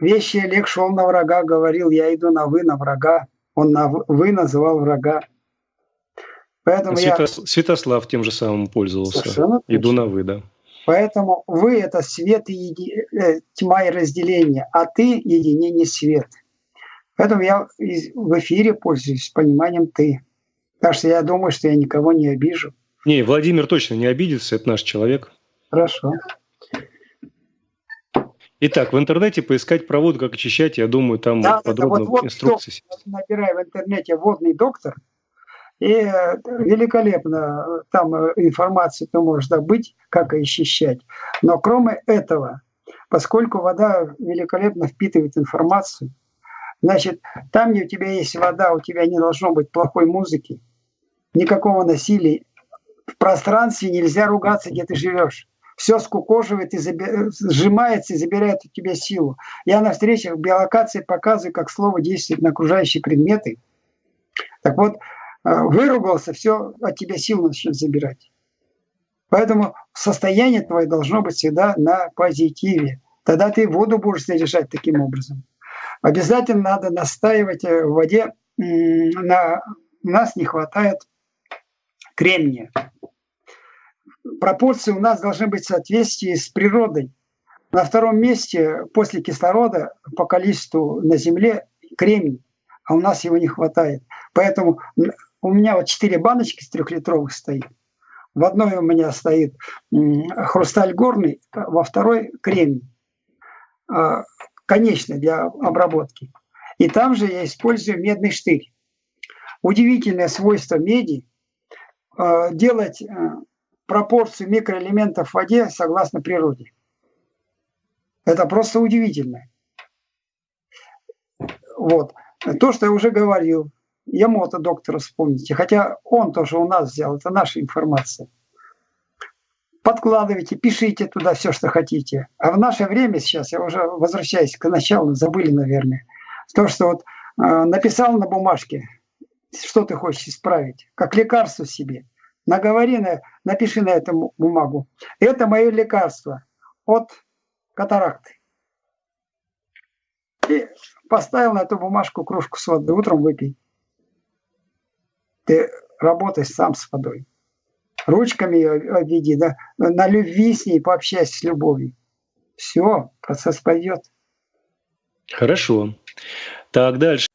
Вещи Олег шел на врага, говорил, я иду на «вы», на врага. Он на «вы» называл врага. Поэтому Святос... я... Святослав тем же самым пользовался. Совершенно Иду на «вы», да. Поэтому вы – это свет и еди... Э, тьма и разделение, а ты – единение свет. Поэтому я в эфире пользуюсь пониманием «ты». Так что я думаю, что я никого не обижу. Не, Владимир точно не обидится, это наш человек. Хорошо. Итак, в интернете поискать про воду, как очищать, я думаю, там да, подробно вот, вот инструкции. Набирай в интернете «водный доктор», и э, великолепно э, там э, информацию ты можешь добыть, как очищать. Но кроме этого, поскольку вода великолепно впитывает информацию, значит, там, где у тебя есть вода, у тебя не должно быть плохой музыки, никакого насилия. В пространстве нельзя ругаться, где ты живешь. Все скукоживает и заби... сжимается и забирает у тебя силу. Я на встречах биолокации показываю, как слово действует на окружающие предметы. Так вот, Э, выругался, все от тебя сил начнет забирать. Поэтому состояние твое должно быть всегда на позитиве. Тогда ты воду будешь заряжать таким образом. Обязательно надо настаивать э, в воде. На, у нас не хватает кремния. Пропорции у нас должны быть в соответствии с природой. На втором месте после кислорода по количеству на Земле кремний, а у нас его не хватает. Поэтому у меня вот четыре баночки с трехлитровых стоит. В одной у меня стоит хрусталь горный, во второй кремний, а, конечный для обработки. И там же я использую медный штырь. Удивительное свойство меди а, делать а, пропорцию микроэлементов в воде согласно природе. Это просто удивительно. Вот. То, что я уже говорил, Ямото доктора вспомните. Хотя он тоже у нас взял, это наша информация. Подкладывайте, пишите туда все, что хотите. А в наше время сейчас, я уже возвращаюсь к началу, забыли, наверное, то, что вот э, написал на бумажке, что ты хочешь исправить, как лекарство себе. Наговори, на, напиши на эту бумагу. Это мое лекарство от катаракты. И поставил на эту бумажку кружку с водой, утром выпей. Ты работаешь сам с водой. ручками ее обведи, да, на любви с ней пообщайся с любовью. Все, процесс пойдет. Хорошо. Так, дальше.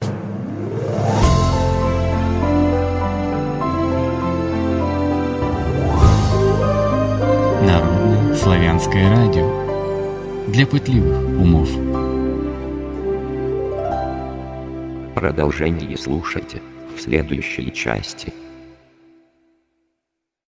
Народное славянское радио. Для пытливых умов. Продолжение слушайте в следующей части.